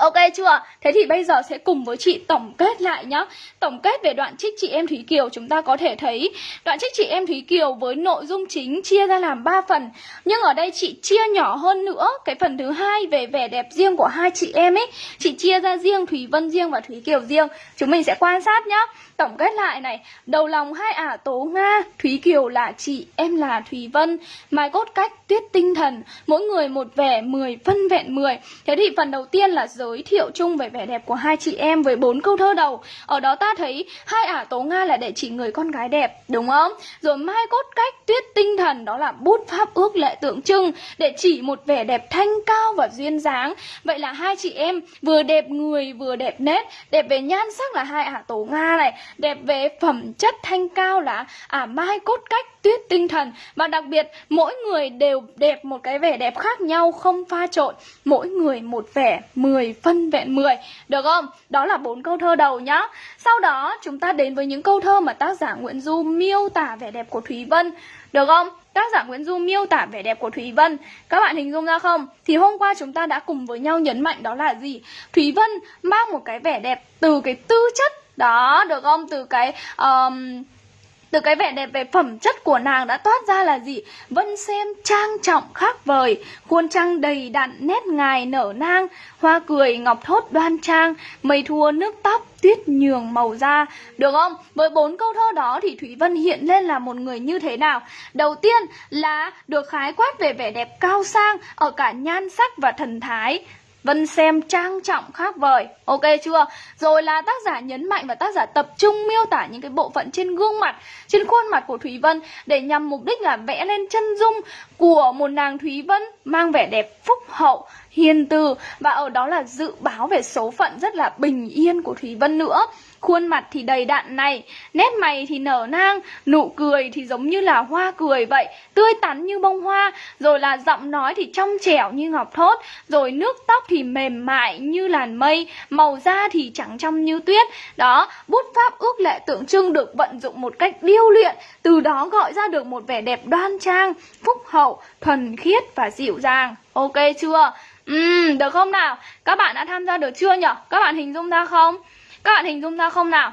Ok chưa? Thế thì bây giờ sẽ cùng với chị tổng kết lại nhá. Tổng kết về đoạn trích chị em Thúy Kiều, Chúng ta có thể thấy đoạn trích chị em Thúy Kiều với nội dung chính chia ra làm 3 phần. Nhưng ở đây chị chia nhỏ hơn nữa, Cái phần thứ hai về vẻ đẹp riêng của hai chị em ấy, Chị chia ra riêng Thúy Vân riêng và Thúy Kiều riêng. Chúng mình sẽ quan sát nhá. Tổng kết lại này Đầu lòng hai ả tố Nga Thúy Kiều là chị, em là Thúy Vân. Mai cốt cách, tuyết tinh thần Mỗi người một vẻ, 10 phân vẹn 10 Thế thì phần đầu tiên là giới thiệu chung về vẻ đẹp của hai chị em Với bốn câu thơ đầu. Ở đó ta thấy hai ả tố Nga là để chỉ người con gái đẹp Đúng không? Rồi mai cốt cách, tuyết tinh thần Đó là bút pháp ước lệ tượng trưng Để chỉ một vẻ đẹp thanh cao và duyên dáng. Vậy là hai chị em vừa đẹp người vừa đẹp nét. Đẹp về nhan sắc là hai ả tố Nga này đẹp về phẩm chất thanh cao là à mai cốt cách tuyết tinh thần. Và đặc biệt, mỗi người đều đẹp một cái vẻ đẹp khác nhau, không pha trộn. Mỗi người một vẻ 10 phân vẹn 10 được không? Đó là bốn câu thơ đầu nhá. Sau đó, chúng ta đến với những câu thơ mà tác giả Nguyễn Du miêu tả vẻ đẹp của Thúy Vân. Được không? Tác giả Nguyễn Du miêu tả vẻ đẹp của Thúy Vân. Các bạn hình dung ra không? Thì hôm qua chúng ta đã cùng với nhau nhấn mạnh đó là gì? Thúy Vân mang một cái vẻ đẹp từ cái tư chất đó được không từ cái um, từ cái vẻ đẹp về phẩm chất của nàng đã toát ra là gì? Vân xem trang trọng khác vời, khuôn trăng đầy đặn nét ngài nở nang, hoa cười ngọc thốt đoan trang, mây thua nước tóc tuyết nhường màu da, được không? Với bốn câu thơ đó thì Thủy Vân hiện lên là một người như thế nào? Đầu tiên là được khái quát về vẻ đẹp cao sang ở cả nhan sắc và thần thái, Vân xem trang trọng khác vời. Ok chưa? Rồi là tác giả nhấn mạnh và tác giả tập trung miêu tả những cái bộ phận trên gương mặt Trên khuôn mặt của Thúy Vân Để nhằm mục đích là vẽ lên chân dung của một nàng Thúy Vân Mang vẻ đẹp phúc hậu, hiền từ. Và ở đó là dự báo về số phận rất là bình yên của Thúy Vân nữa. Khuôn mặt thì đầy đặn này, nét mày thì nở nang, nụ cười thì giống như là hoa cười vậy, tươi tắn như bông hoa, rồi là giọng nói thì trong trẻo như ngọc thốt, rồi nước tóc thì mềm mại như làn mây, màu da thì trắng trong như tuyết. Đó, bút pháp ước lệ tượng trưng được vận dụng một cách điêu luyện, từ đó gọi ra được một vẻ đẹp đoan trang, phúc hậu, thuần khiết và dịu dàng. Ok chưa? Ừm, được không nào? Các bạn đã tham gia được chưa nhở Các bạn hình dung ra không? Các bạn hình dung ra không nào?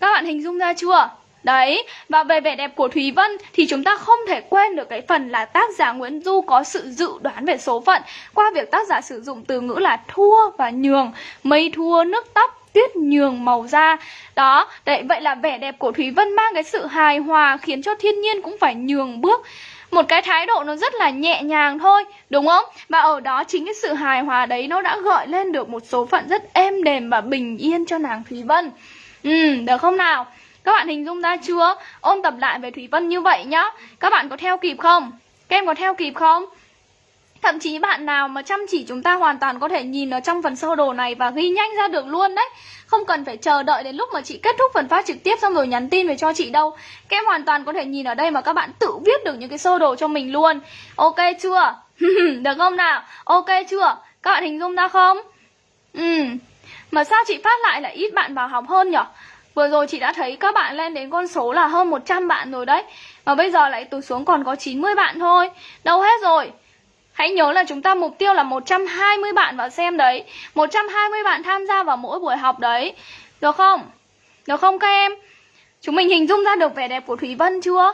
Các bạn hình dung ra chưa? Đấy, và về vẻ đẹp của Thúy Vân thì chúng ta không thể quên được cái phần là tác giả Nguyễn Du có sự dự đoán về số phận qua việc tác giả sử dụng từ ngữ là thua và nhường, mây thua nước tóc, tuyết nhường màu da. Đó, đấy, vậy là vẻ đẹp của Thúy Vân mang cái sự hài hòa khiến cho thiên nhiên cũng phải nhường bước một cái thái độ nó rất là nhẹ nhàng thôi, đúng không? Và ở đó chính cái sự hài hòa đấy nó đã gợi lên được một số phận rất êm đềm và bình yên cho nàng thúy vân. Ừ được không nào? Các bạn hình dung ra chưa? Ôn tập lại về thúy vân như vậy nhá. Các bạn có theo kịp không? Các em có theo kịp không? Thậm chí bạn nào mà chăm chỉ chúng ta hoàn toàn có thể nhìn ở trong phần sơ đồ này và ghi nhanh ra được luôn đấy. Không cần phải chờ đợi đến lúc mà chị kết thúc phần phát trực tiếp xong rồi nhắn tin về cho chị đâu Các em hoàn toàn có thể nhìn ở đây mà các bạn tự viết được những cái sơ đồ cho mình luôn Ok chưa? [laughs] được không nào? Ok chưa? Các bạn hình dung ra không? Ừ Mà sao chị phát lại là ít bạn vào học hơn nhở? Vừa rồi chị đã thấy các bạn lên đến con số là hơn 100 bạn rồi đấy Mà bây giờ lại tụt xuống còn có 90 bạn thôi Đâu hết rồi Hãy nhớ là chúng ta mục tiêu là 120 bạn vào xem đấy 120 bạn tham gia vào mỗi buổi học đấy Được không? Được không các em? Chúng mình hình dung ra được vẻ đẹp của Thúy Vân chưa?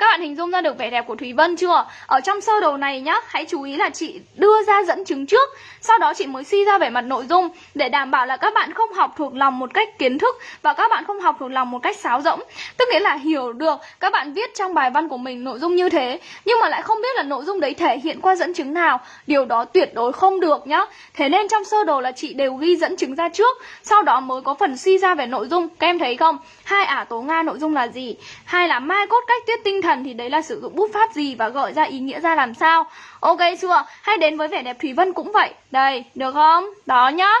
Các bạn hình dung ra được vẻ đẹp của Thúy Vân chưa? Ở trong sơ đồ này nhá, hãy chú ý là chị đưa ra dẫn chứng trước Sau đó chị mới suy ra về mặt nội dung Để đảm bảo là các bạn không học thuộc lòng một cách kiến thức Và các bạn không học thuộc lòng một cách sáo rỗng Tức nghĩa là hiểu được các bạn viết trong bài văn của mình nội dung như thế Nhưng mà lại không biết là nội dung đấy thể hiện qua dẫn chứng nào Điều đó tuyệt đối không được nhá Thế nên trong sơ đồ là chị đều ghi dẫn chứng ra trước Sau đó mới có phần suy ra về nội dung Các em thấy không? Hai ả tố Nga nội dung là gì? Hai là mai cốt cách tiết tinh thần thần thì đấy là sử dụng bút pháp gì và gợi ra ý nghĩa ra làm sao Ok chưa? Hay đến với vẻ đẹp Thủy Vân cũng vậy Đây, được không? Đó nhá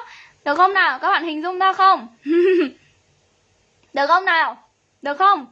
Được không nào? Các bạn hình dung ra không? [laughs] được không nào? Được không?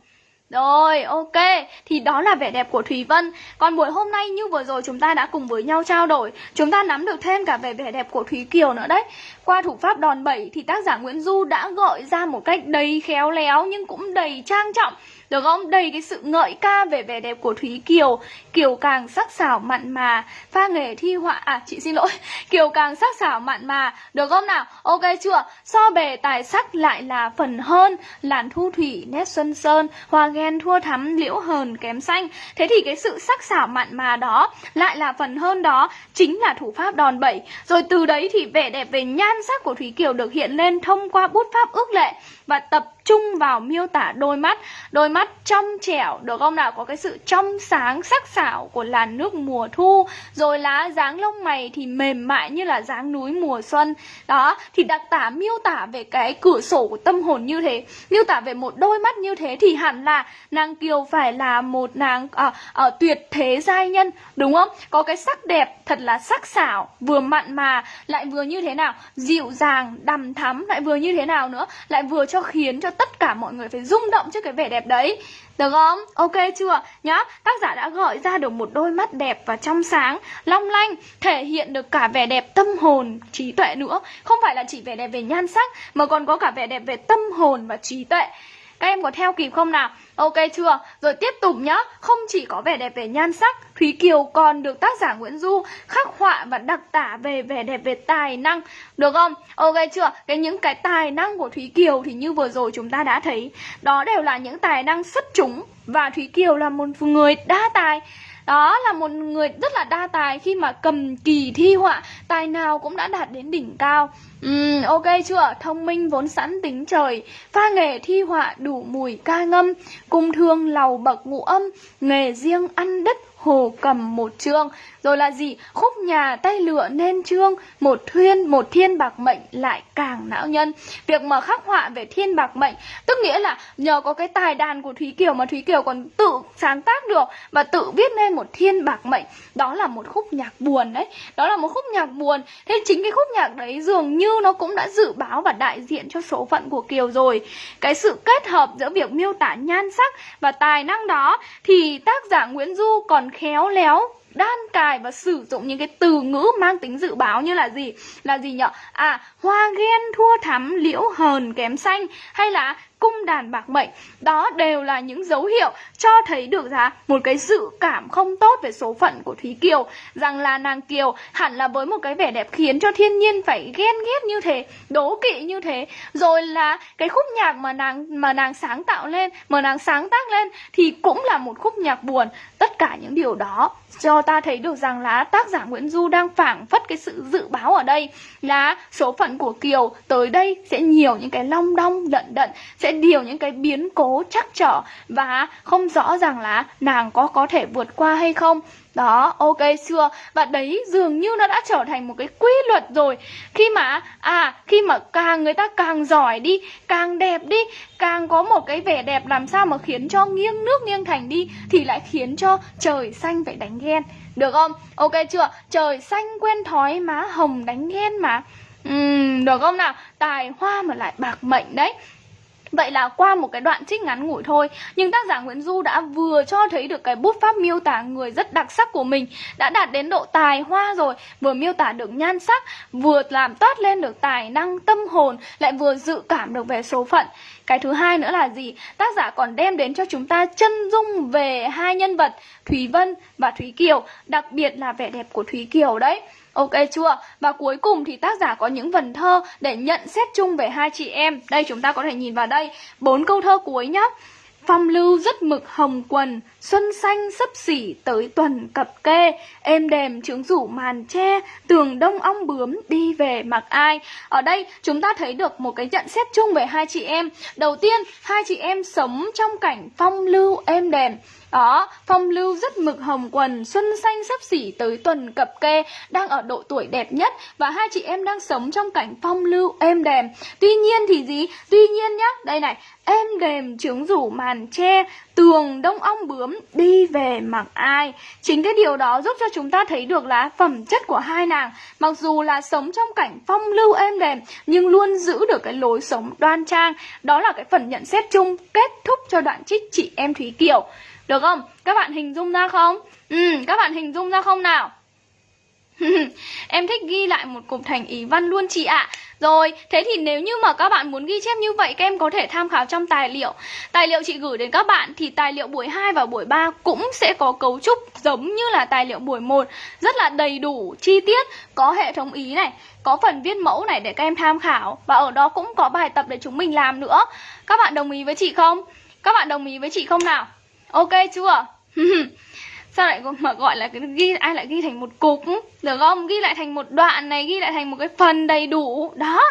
Rồi, ok, thì đó là vẻ đẹp của Thùy Vân Còn buổi hôm nay như vừa rồi chúng ta đã cùng với nhau trao đổi Chúng ta nắm được thêm cả về vẻ đẹp của Thúy Kiều nữa đấy Qua thủ pháp đòn bẩy thì tác giả Nguyễn Du đã gợi ra một cách đầy khéo léo nhưng cũng đầy trang trọng được không? Đầy cái sự ngợi ca về vẻ đẹp của Thúy Kiều. Kiều càng sắc sảo mặn mà. Pha nghề thi họa À chị xin lỗi. [laughs] Kiều càng sắc sảo mặn mà. Được không nào? Ok chưa? So bề tài sắc lại là phần hơn. Làn thu thủy nét xuân sơn, Hoa ghen thua thắm, liễu hờn kém xanh. Thế thì cái sự sắc sảo mặn mà đó Lại là phần hơn đó, Chính là thủ pháp đòn bẩy. Rồi từ đấy thì vẻ đẹp về nhan sắc của Thúy Kiều Được hiện lên thông qua bút pháp ước lệ. Và tập trung vào miêu tả đôi mắt Đôi mắt trong trẻo Được không nào? Có cái sự trong sáng sắc sảo của làn nước mùa thu Rồi lá dáng lông mày thì mềm mại như là dáng núi mùa xuân Đó Thì đặc tả miêu tả về cái cửa sổ của tâm hồn như thế Miêu tả về một đôi mắt như thế Thì hẳn là nàng Kiều phải là một nàng à, à, tuyệt thế giai nhân Đúng không? Có cái sắc đẹp thật là sắc sảo Vừa mặn mà Lại vừa như thế nào? Dịu dàng, đằm thắm Lại vừa như thế nào nữa? Lại vừa cho khiến cho tất cả mọi người phải rung động trước cái vẻ đẹp đấy được không? Ok chưa? Nhá, tác giả đã gợi ra được một đôi mắt đẹp và trong sáng, long lanh, thể hiện được cả vẻ đẹp tâm hồn, trí tuệ nữa. Không phải là chỉ vẻ đẹp về nhan sắc, mà còn có cả vẻ đẹp về tâm hồn và trí tuệ. Các em có theo kịp không nào? Ok chưa? Rồi tiếp tục nhá Không chỉ có vẻ đẹp về nhan sắc, Thúy Kiều còn được tác giả Nguyễn Du khắc họa và đặc tả về vẻ đẹp về tài năng Được không? Ok chưa? Cái những cái tài năng của Thúy Kiều thì như vừa rồi chúng ta đã thấy, Đó đều là những tài năng xuất chúng Và Thúy Kiều là một người đa tài đó là một người rất là đa tài khi mà cầm kỳ thi họa Tài nào cũng đã đạt đến đỉnh cao. Uhm, ok chưa? Thông minh vốn sẵn tính trời. Pha nghề thi họa đủ mùi ca ngâm Cung thương lầu bậc ngũ âm Nghề riêng ăn đất hồ cầm một chương rồi là gì? Khúc nhà tay lựa nên trương, một thuyên, một thiên bạc mệnh lại càng não nhân. Việc mà khắc họa về thiên bạc mệnh, tức nghĩa là nhờ có cái tài đàn của thúy kiều mà thúy kiều còn tự sáng tác được và tự viết nên một thiên bạc mệnh. Đó là một khúc nhạc buồn đấy. Đó là một khúc nhạc buồn. Thế chính cái khúc nhạc đấy dường như nó cũng đã dự báo và đại diện cho số phận của kiều rồi. Cái sự kết hợp giữa việc miêu tả nhan sắc và tài năng đó thì tác giả nguyễn du còn khéo léo đan cài và sử dụng những cái từ ngữ mang tính dự báo như là gì? Là gì nhở? À hoa ghen, thua thắm, liễu hờn, kém xanh. Hay là cung đàn bạc mệnh. Đó đều là những dấu hiệu cho thấy được ra một cái dự cảm không tốt về số phận của Thúy Kiều. Rằng là nàng Kiều hẳn là với một cái vẻ đẹp khiến cho thiên nhiên phải ghen ghét như thế, đố kỵ như thế. Rồi là cái khúc nhạc mà nàng mà nàng sáng tạo lên, mà nàng sáng tác lên thì cũng là một khúc nhạc buồn. Tất cả những điều đó cho ta thấy được rằng là tác giả Nguyễn Du đang phảng phất cái sự dự báo ở đây là số phận của Kiều tới đây sẽ nhiều những cái long đong lận đận, sẽ điều những cái biến cố chắc trở và không rõ ràng là nàng có có thể vượt qua hay không đó, ok chưa? Và đấy dường như nó đã trở thành một cái quy luật rồi Khi mà, à, khi mà càng người ta càng giỏi đi Càng đẹp đi Càng có một cái vẻ đẹp làm sao mà khiến cho nghiêng nước nghiêng thành đi Thì lại khiến cho trời xanh phải đánh ghen Được không? Ok chưa? Trời xanh quen thói má hồng đánh ghen mà uhm, Được không nào? Tài hoa mà lại bạc mệnh đấy Vậy là qua một cái đoạn trích ngắn ngủi thôi, Nhưng tác giả Nguyễn Du đã vừa cho thấy được cái bút pháp miêu tả người rất đặc sắc của mình, Đã đạt đến độ tài hoa rồi, Vừa miêu tả được nhan sắc, Vừa làm toát lên được tài năng, tâm hồn, Lại vừa dự cảm được về số phận cái thứ hai nữa là gì? Tác giả còn đem đến cho chúng ta chân dung về hai nhân vật Thúy Vân và Thúy Kiều, Đặc biệt là vẻ đẹp của Thúy Kiều đấy Ok chưa? Và cuối cùng thì tác giả có những vần thơ để nhận xét chung về hai chị em. Đây chúng ta có thể nhìn vào đây, bốn câu thơ cuối nhá. Phong lưu rất mực hồng quần, xuân xanh sấp xỉ tới tuần cập kê, êm đềm trướng rủ màn tre, tường đông ong bướm đi về mặc ai. Ở đây chúng ta thấy được một cái nhận xét chung về hai chị em. Đầu tiên, hai chị em sống trong cảnh phong lưu êm đềm. Đó, phong lưu rất mực hồng quần, xuân xanh sắp xỉ tới tuần cập kê, đang ở độ tuổi đẹp nhất và hai chị em đang sống trong cảnh phong lưu êm đềm. Tuy nhiên thì gì? Tuy nhiên nhá, đây này, êm đềm trướng rủ màn tre, tường đông ong bướm đi về mặc ai. Chính cái điều đó giúp cho chúng ta thấy được là phẩm chất của hai nàng, mặc dù là sống trong cảnh phong lưu êm đềm nhưng luôn giữ được cái lối sống đoan trang. Đó là cái phần nhận xét chung kết thúc cho đoạn trích chị em Thúy Kiều. Được không? Các bạn hình dung ra không? Ừ, các bạn hình dung ra không nào? [laughs] em thích ghi lại một cục thành ý văn luôn chị ạ Rồi, thế thì nếu như mà các bạn muốn ghi chép như vậy Các em có thể tham khảo trong tài liệu Tài liệu chị gửi đến các bạn Thì tài liệu buổi 2 và buổi 3 cũng sẽ có cấu trúc giống như là tài liệu buổi 1 Rất là đầy đủ, chi tiết Có hệ thống ý này Có phần viết mẫu này để các em tham khảo Và ở đó cũng có bài tập để chúng mình làm nữa Các bạn đồng ý với chị không? Các bạn đồng ý với chị không nào? Ok chưa? [laughs] Sao lại mà gọi là cái ghi, ai lại ghi thành một cục Được không? Ghi lại thành một đoạn này, Ghi lại thành một cái phần đầy đủ Đó,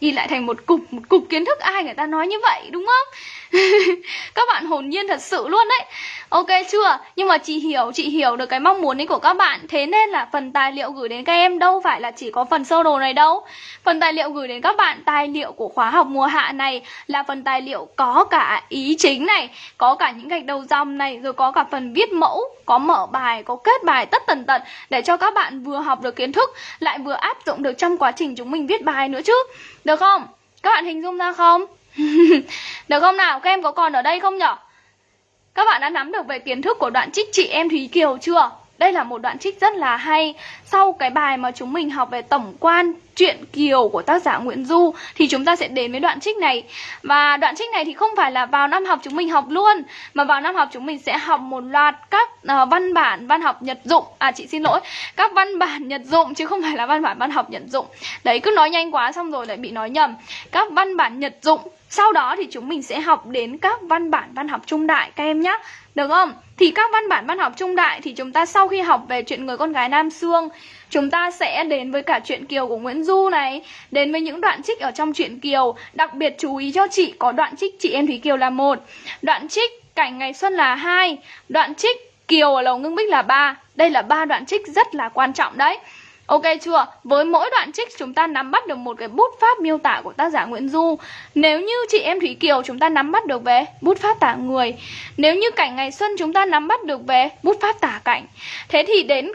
Ghi lại thành một cục Một cục kiến thức ai người ta nói như vậy, đúng không? [laughs] các bạn hồn nhiên thật sự luôn đấy Ok chưa? Nhưng mà chị hiểu, chị hiểu được cái mong muốn ấy của các bạn Thế nên là phần tài liệu gửi đến các em đâu phải là chỉ có phần sơ đồ này đâu Phần tài liệu gửi đến các bạn, tài liệu của khóa học mùa hạ này Là phần tài liệu có cả ý chính này Có cả những gạch đầu dòng này Rồi có cả phần viết mẫu, có mở bài, có kết bài tất tần tật Để cho các bạn vừa học được kiến thức Lại vừa áp dụng được trong quá trình chúng mình viết bài nữa chứ Được không? Các bạn hình dung ra không? [laughs] Được không nào? Các em có còn ở đây không nhở? Các bạn đã nắm được về kiến thức của đoạn trích chị em Thúy Kiều chưa? Đây là một đoạn trích rất là hay Sau cái bài mà chúng mình học về tổng quan chuyện Kiều của tác giả Nguyễn Du Thì chúng ta sẽ đến với đoạn trích này. Và đoạn trích này thì không phải là vào năm học chúng mình học luôn Mà vào năm học chúng mình sẽ học một loạt các uh, văn bản văn học nhật dụng. À chị xin lỗi Các văn bản nhật dụng chứ không phải là văn bản văn học nhật dụng. Đấy cứ nói nhanh quá xong rồi lại bị nói nhầm. Các văn bản nhật dụng sau đó thì chúng mình sẽ học đến các văn bản văn học trung đại các em nhé Được không? Thì các văn bản văn học trung đại thì chúng ta sau khi học về chuyện người con gái Nam Sương Chúng ta sẽ đến với cả chuyện Kiều của Nguyễn Du này. Đến với những đoạn trích ở trong chuyện Kiều. Đặc biệt chú ý cho chị, có đoạn trích chị em Thúy Kiều là một. Đoạn trích Cảnh Ngày Xuân là hai. Đoạn trích Kiều ở Lầu Ngưng Bích là ba. Đây là ba đoạn trích rất là quan trọng đấy. Ok chưa? Với mỗi đoạn trích, chúng ta nắm bắt được một cái bút pháp miêu tả của tác giả Nguyễn Du. Nếu như chị em Thủy Kiều chúng ta nắm bắt được về bút pháp tả người, Nếu như cảnh ngày xuân chúng ta nắm bắt được về bút pháp tả cảnh, Thế thì đến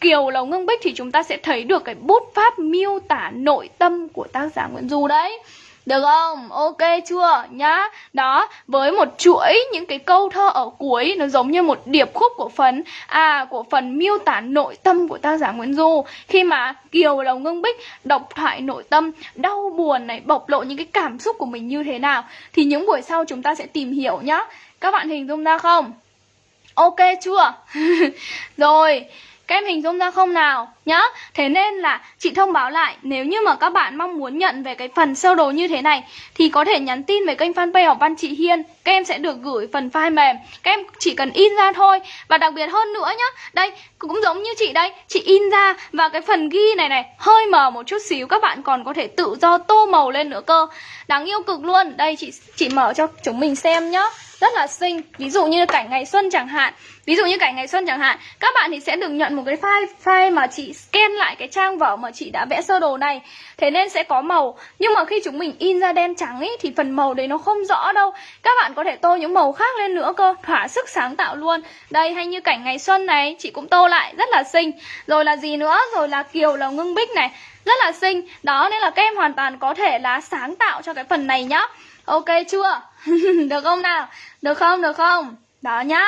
Kiều Lầu Ngưng Bích thì chúng ta sẽ thấy được cái bút pháp miêu tả nội tâm của tác giả Nguyễn Du đấy được không? Ok chưa? Nhá Đó, với một chuỗi những cái câu thơ ở cuối Nó giống như một điệp khúc của phần À, của phần miêu tả nội tâm của tác giả Nguyễn Du Khi mà Kiều Lầu Ngưng Bích đọc thoại nội tâm Đau buồn này, bộc lộ những cái cảm xúc của mình như thế nào Thì những buổi sau chúng ta sẽ tìm hiểu nhá Các bạn hình dung ra không? Ok chưa? [laughs] Rồi các em hình dung ra không nào? Nhá, Thế nên là chị thông báo lại, Nếu như mà các bạn mong muốn nhận về cái phần sơ đồ như thế này, Thì có thể nhắn tin về kênh fanpage học văn chị Hiên. Các em sẽ được gửi phần file mềm. Các em chỉ cần in ra thôi. Và đặc biệt hơn nữa nhá, Đây, cũng giống như chị đây, Chị in ra và cái phần ghi này này, Hơi mờ một chút xíu, Các bạn còn có thể tự do tô màu lên nữa cơ. Đáng yêu cực luôn. Đây, chị chị mở cho chúng mình xem nhá rất là xinh. Ví dụ như cảnh ngày xuân chẳng hạn. Ví dụ như cảnh ngày xuân chẳng hạn. Các bạn thì sẽ được nhận một cái file file mà chị scan lại cái trang vở mà chị đã vẽ sơ đồ này. Thế nên sẽ có màu. Nhưng mà khi chúng mình in ra đen trắng ý, thì phần màu đấy nó không rõ đâu. Các bạn có thể tô những màu khác lên nữa cơ. Thỏa sức sáng tạo luôn. Đây hay như cảnh ngày xuân này chị cũng tô lại. Rất là xinh. Rồi là gì nữa? Rồi là kiều là ngưng bích này. Rất là xinh. Đó nên là các em hoàn toàn có thể là sáng tạo cho cái phần này nhá. Ok chưa? [laughs] được không nào? Được không? Được không? Đó nhá.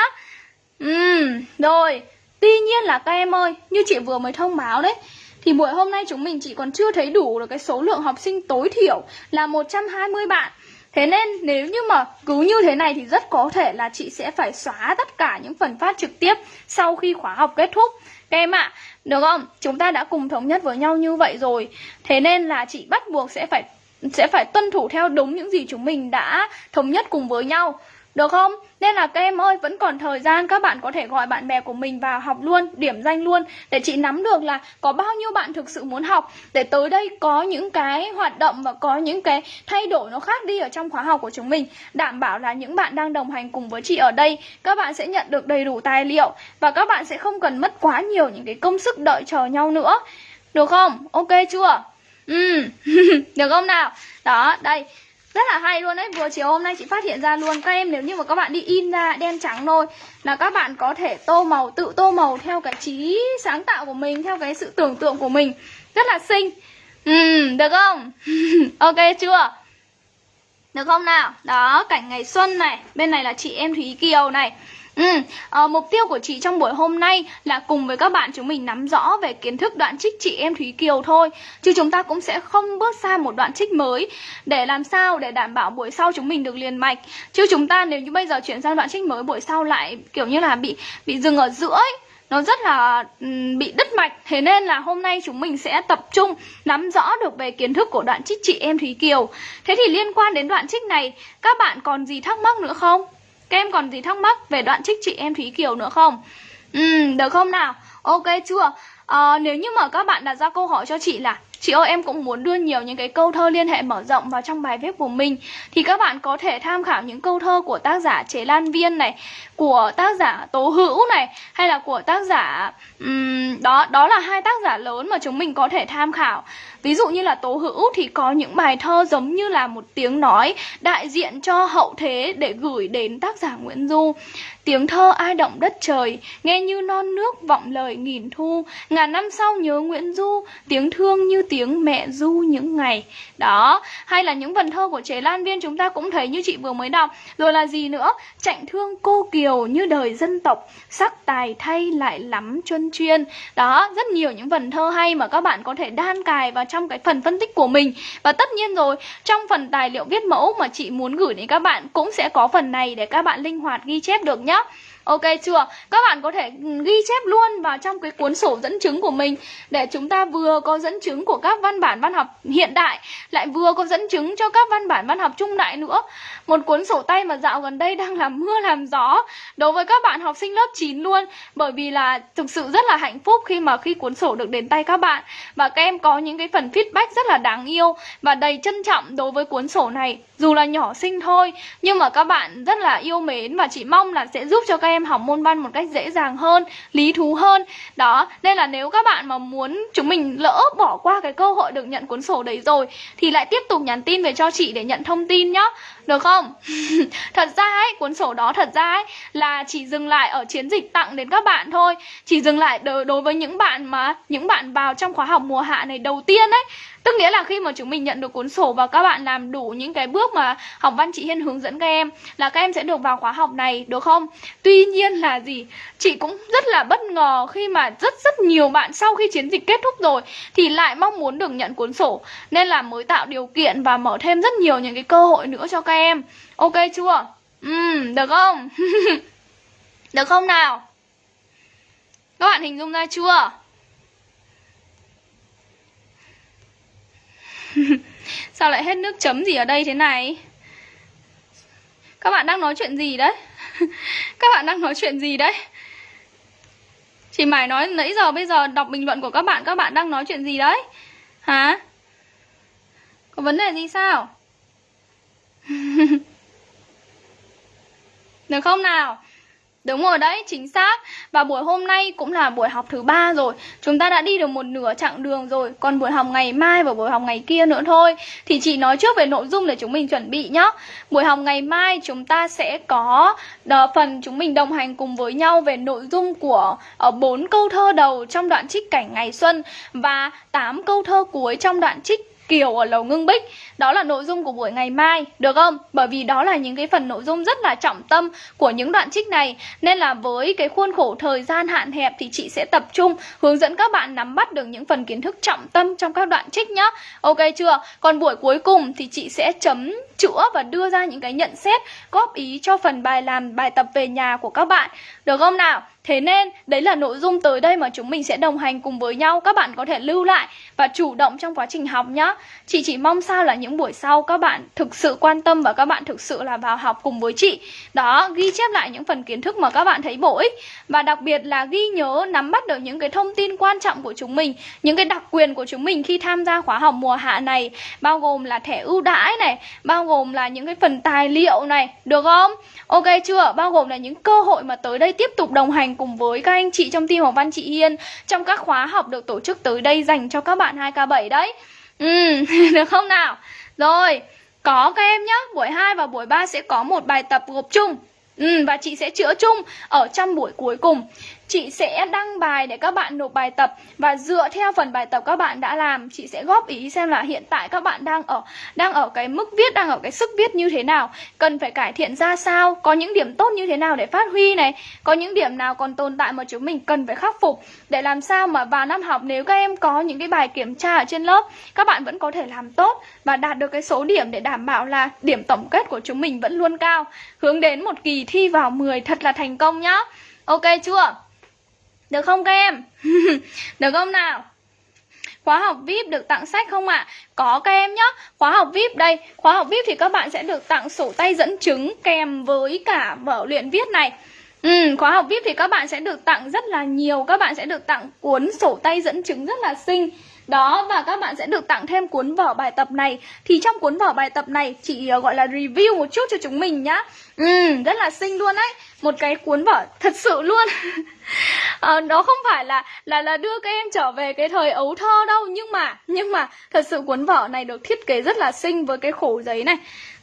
Ừm, rồi. Tuy nhiên là các em ơi, như chị vừa mới thông báo đấy, thì buổi hôm nay chúng mình chỉ còn chưa thấy đủ được cái số lượng học sinh tối thiểu là 120 bạn. Thế nên nếu như mà cứ như thế này thì rất có thể là chị sẽ phải xóa tất cả những phần phát trực tiếp sau khi khóa học kết thúc. Các em ạ, à, được không? Chúng ta đã cùng thống nhất với nhau như vậy rồi. Thế nên là chị bắt buộc sẽ phải sẽ phải tuân thủ theo đúng những gì chúng mình đã thống nhất cùng với nhau. Được không? Nên là các em ơi, vẫn còn thời gian các bạn có thể gọi bạn bè của mình vào học luôn, điểm danh luôn Để chị nắm được là có bao nhiêu bạn thực sự muốn học Để tới đây có những cái hoạt động và có những cái thay đổi nó khác đi ở trong khóa học của chúng mình Đảm bảo là những bạn đang đồng hành cùng với chị ở đây Các bạn sẽ nhận được đầy đủ tài liệu Và các bạn sẽ không cần mất quá nhiều những cái công sức đợi chờ nhau nữa Được không? Ok chưa? Ừ, [laughs] được không nào? Đó, đây rất là hay luôn đấy Vừa chiều hôm nay chị phát hiện ra luôn Các em nếu như mà các bạn đi in ra đen trắng thôi Là các bạn có thể tô màu Tự tô màu theo cái trí sáng tạo của mình Theo cái sự tưởng tượng của mình Rất là xinh Ừ, được không? [laughs] ok chưa? Được không nào? Đó, cảnh ngày xuân này Bên này là chị em Thúy Kiều này Ừ, à, mục tiêu của chị trong buổi hôm nay là cùng với các bạn chúng mình nắm rõ về kiến thức đoạn trích chị em Thúy Kiều thôi. Chứ chúng ta cũng sẽ không bước sang một đoạn trích mới Để làm sao để đảm bảo buổi sau chúng mình được liền mạch. Chứ chúng ta nếu như bây giờ chuyển sang đoạn trích mới buổi sau lại kiểu như là bị bị dừng ở giữa ấy nó rất là bị đứt mạch. Thế nên là hôm nay chúng mình sẽ tập trung nắm rõ được về kiến thức của đoạn trích chị em Thúy Kiều. Thế thì liên quan đến đoạn trích này Các bạn còn gì thắc mắc nữa không? Các em còn gì thắc mắc về đoạn trích chị em Thúy Kiều nữa không? Ừ, được không nào? Ok chưa? À, nếu như mà các bạn đặt ra câu hỏi cho chị là Chị ơi em cũng muốn đưa nhiều những cái câu thơ liên hệ mở rộng vào trong bài viết của mình Thì các bạn có thể tham khảo những câu thơ của tác giả Chế Lan Viên này Của tác giả Tố Hữu này Hay là của tác giả... Um, đó đó là hai tác giả lớn mà chúng mình có thể tham khảo Ví dụ như là Tố Hữu thì có những bài thơ giống như là một tiếng nói đại diện cho hậu thế để gửi đến tác giả Nguyễn Du. Tiếng thơ ai động đất trời, nghe như non nước vọng lời nghìn thu, ngàn năm sau nhớ Nguyễn Du, tiếng thương như tiếng mẹ Du những ngày. Đó, hay là những vần thơ của Chế Lan Viên chúng ta cũng thấy như chị vừa mới đọc. Rồi là gì nữa? Chạnh thương cô kiều như đời dân tộc, sắc tài thay lại lắm chuân chuyên. Đó, rất nhiều những vần thơ hay mà các bạn có thể đan cài vào trong cái phần phân tích của mình Và tất nhiên rồi, trong phần tài liệu viết mẫu mà chị muốn gửi đến các bạn cũng sẽ có phần này để các bạn linh hoạt ghi chép được nhá Ok chưa? Các bạn có thể ghi chép luôn vào trong cái cuốn sổ dẫn chứng của mình Để chúng ta vừa có dẫn chứng của các văn bản văn học hiện đại, Lại vừa có dẫn chứng cho các văn bản văn học trung đại nữa Một cuốn sổ tay mà dạo gần đây đang làm mưa làm gió Đối với các bạn học sinh lớp 9 luôn, Bởi vì là thực sự rất là hạnh phúc khi mà khi cuốn sổ được đến tay các bạn Và các em có những cái phần feedback rất là đáng yêu Và đầy trân trọng đối với cuốn sổ này, Dù là nhỏ xinh thôi, Nhưng mà các bạn rất là yêu mến Và chỉ mong là sẽ giúp cho các em học môn văn một cách dễ dàng hơn, lý thú hơn. Đó, nên là nếu các bạn mà muốn chúng mình lỡ bỏ qua cái cơ hội được nhận cuốn sổ đấy rồi, thì lại tiếp tục nhắn tin về cho chị để nhận thông tin nhá được không [laughs] thật ra ấy, cuốn sổ đó thật ra ấy, là chỉ dừng lại ở chiến dịch tặng đến các bạn thôi chỉ dừng lại đối với những bạn mà, những bạn vào trong khóa học mùa hạ này đầu tiên ấy Tức nghĩa là khi mà chúng mình nhận được cuốn sổ và các bạn làm đủ những cái bước mà học văn chị Hiên hướng dẫn các em, là các em sẽ được vào khóa học này, được không? Tuy nhiên là gì? Chị cũng rất là bất ngờ khi mà rất rất nhiều bạn sau khi chiến dịch kết thúc rồi thì lại mong muốn được nhận cuốn sổ nên là mới tạo điều kiện và mở thêm rất nhiều những cái cơ hội nữa cho các em. Ok chưa? Ừ, được không? [laughs] được không nào? Các bạn hình dung ra chưa? [laughs] Sao lại hết nước chấm gì ở đây thế này Các bạn đang nói chuyện gì đấy [laughs] Các bạn đang nói chuyện gì đấy Chị Mải nói nãy giờ bây giờ đọc bình luận của các bạn Các bạn đang nói chuyện gì đấy Hả Có vấn đề gì sao [laughs] Được không nào? Đúng rồi đấy, chính xác. Và buổi hôm nay cũng là buổi học thứ ba rồi. Chúng ta đã đi được một nửa chặng đường rồi. Còn buổi học ngày mai và buổi học ngày kia nữa thôi. Thì chị nói trước về nội dung để chúng mình chuẩn bị nhé Buổi học ngày mai chúng ta sẽ có đờ, phần chúng mình đồng hành cùng với nhau Về nội dung của ờ, bốn câu thơ đầu trong đoạn trích cảnh ngày xuân Và 8 câu thơ cuối trong đoạn trích Kiều ở Lầu Ngưng Bích Đó là nội dung của buổi ngày mai, Được không? Bởi vì đó là những cái phần nội dung rất là trọng tâm của những đoạn trích này Nên là với cái khuôn khổ thời gian hạn hẹp Thì chị sẽ tập trung hướng dẫn các bạn nắm bắt được những phần kiến thức trọng tâm trong các đoạn trích nhá Ok chưa? Còn buổi cuối cùng thì chị sẽ chấm chữa và đưa ra những cái nhận xét, góp ý cho phần bài làm bài tập về nhà của các bạn Được không nào? Thế nên, đấy là nội dung tới đây mà chúng mình sẽ đồng hành cùng với nhau Các bạn có thể lưu lại và chủ động trong quá trình học nhá Chị chỉ mong sao là những buổi sau các bạn thực sự quan tâm và các bạn thực sự là vào học cùng với chị Đó, ghi chép lại những phần kiến thức mà các bạn thấy bổ ích Và đặc biệt là ghi nhớ nắm bắt được những cái thông tin quan trọng của chúng mình Những cái đặc quyền của chúng mình khi tham gia khóa học mùa hạ này Bao gồm là thẻ ưu đãi này Bao gồm là những cái phần tài liệu này Được không? Ok chưa? Bao gồm là những cơ hội mà tới đây tiếp tục đồng hành cùng với các anh chị trong team học văn chị Hiên Trong các khóa học được tổ chức tới đây dành cho các bạn bạn 2K7 đấy. Ừ, [laughs] được không nào? Rồi, có các em nhé Buổi 2 và buổi 3 sẽ có một bài tập gộp chung. Ừ, và chị sẽ chữa chung ở trong buổi cuối cùng. Chị sẽ đăng bài để các bạn nộp bài tập. Và dựa theo phần bài tập các bạn đã làm Chị sẽ góp ý xem là hiện tại các bạn đang ở Đang ở cái mức viết, đang ở cái sức viết như thế nào. Cần phải cải thiện ra sao Có những điểm tốt như thế nào để phát huy này Có những điểm nào còn tồn tại mà chúng mình cần phải khắc phục. Để làm sao mà vào năm học nếu các em có những cái bài kiểm tra ở trên lớp Các bạn vẫn có thể làm tốt Và đạt được cái số điểm để đảm bảo là điểm tổng kết của chúng mình vẫn luôn cao. Hướng đến một kỳ thi vào 10 thật là thành công nhá. Ok chưa? Được không các em? [laughs] Được không nào? Khóa học VIP được tặng sách không ạ? À? Có các em nhé Khóa học VIP đây Khóa học VIP thì các bạn sẽ được tặng sổ tay dẫn chứng kèm với cả vở luyện viết này Ừ, khóa học VIP thì các bạn sẽ được tặng rất là nhiều Các bạn sẽ được tặng cuốn sổ tay dẫn chứng rất là xinh đó và các bạn sẽ được tặng thêm cuốn vở bài tập này. Thì trong cuốn vở bài tập này chị ờ, gọi là review một chút cho chúng mình nhá. Ừ, rất là xinh luôn đấy. Một cái cuốn vở thật sự luôn. À, [laughs] Đó không phải là là là đưa các em trở về cái thời ấu thơ đâu Nhưng mà nhưng mà thật sự cuốn vở này được thiết kế rất là xinh với cái khổ giấy này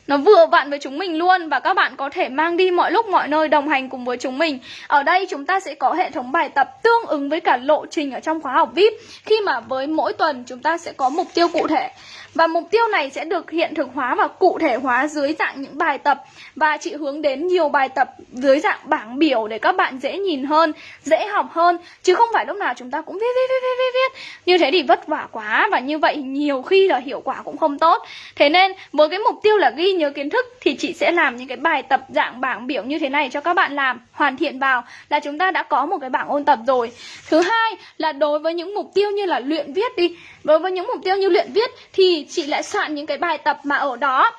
nó vừa vặn với chúng mình luôn và các bạn có thể mang đi mọi lúc, mọi nơi đồng hành cùng với chúng mình. Ở đây chúng ta sẽ có hệ thống bài tập tương ứng với cả lộ trình ở trong khóa học VIP khi mà với mỗi tuần chúng ta sẽ có mục tiêu cụ thể. Và mục tiêu này sẽ được hiện thực hóa và cụ thể hóa dưới dạng những bài tập. Và chị hướng đến nhiều bài tập dưới dạng bảng biểu để các bạn dễ nhìn hơn, dễ học hơn. Chứ không phải lúc nào chúng ta cũng viết viết viết viết viết, viết. Như thế thì vất vả quá và như vậy nhiều khi là hiệu quả cũng không tốt. Thế nên với cái mục tiêu là ghi nhớ kiến thức thì chị sẽ làm những cái bài tập dạng bảng biểu như thế này cho các bạn làm. Hoàn thiện vào là chúng ta đã có một cái bảng ôn tập rồi. Thứ hai là đối với những mục tiêu như là luyện viết đi Đối với những mục tiêu như luyện viết thì chị lại soạn những cái bài tập mà ở đó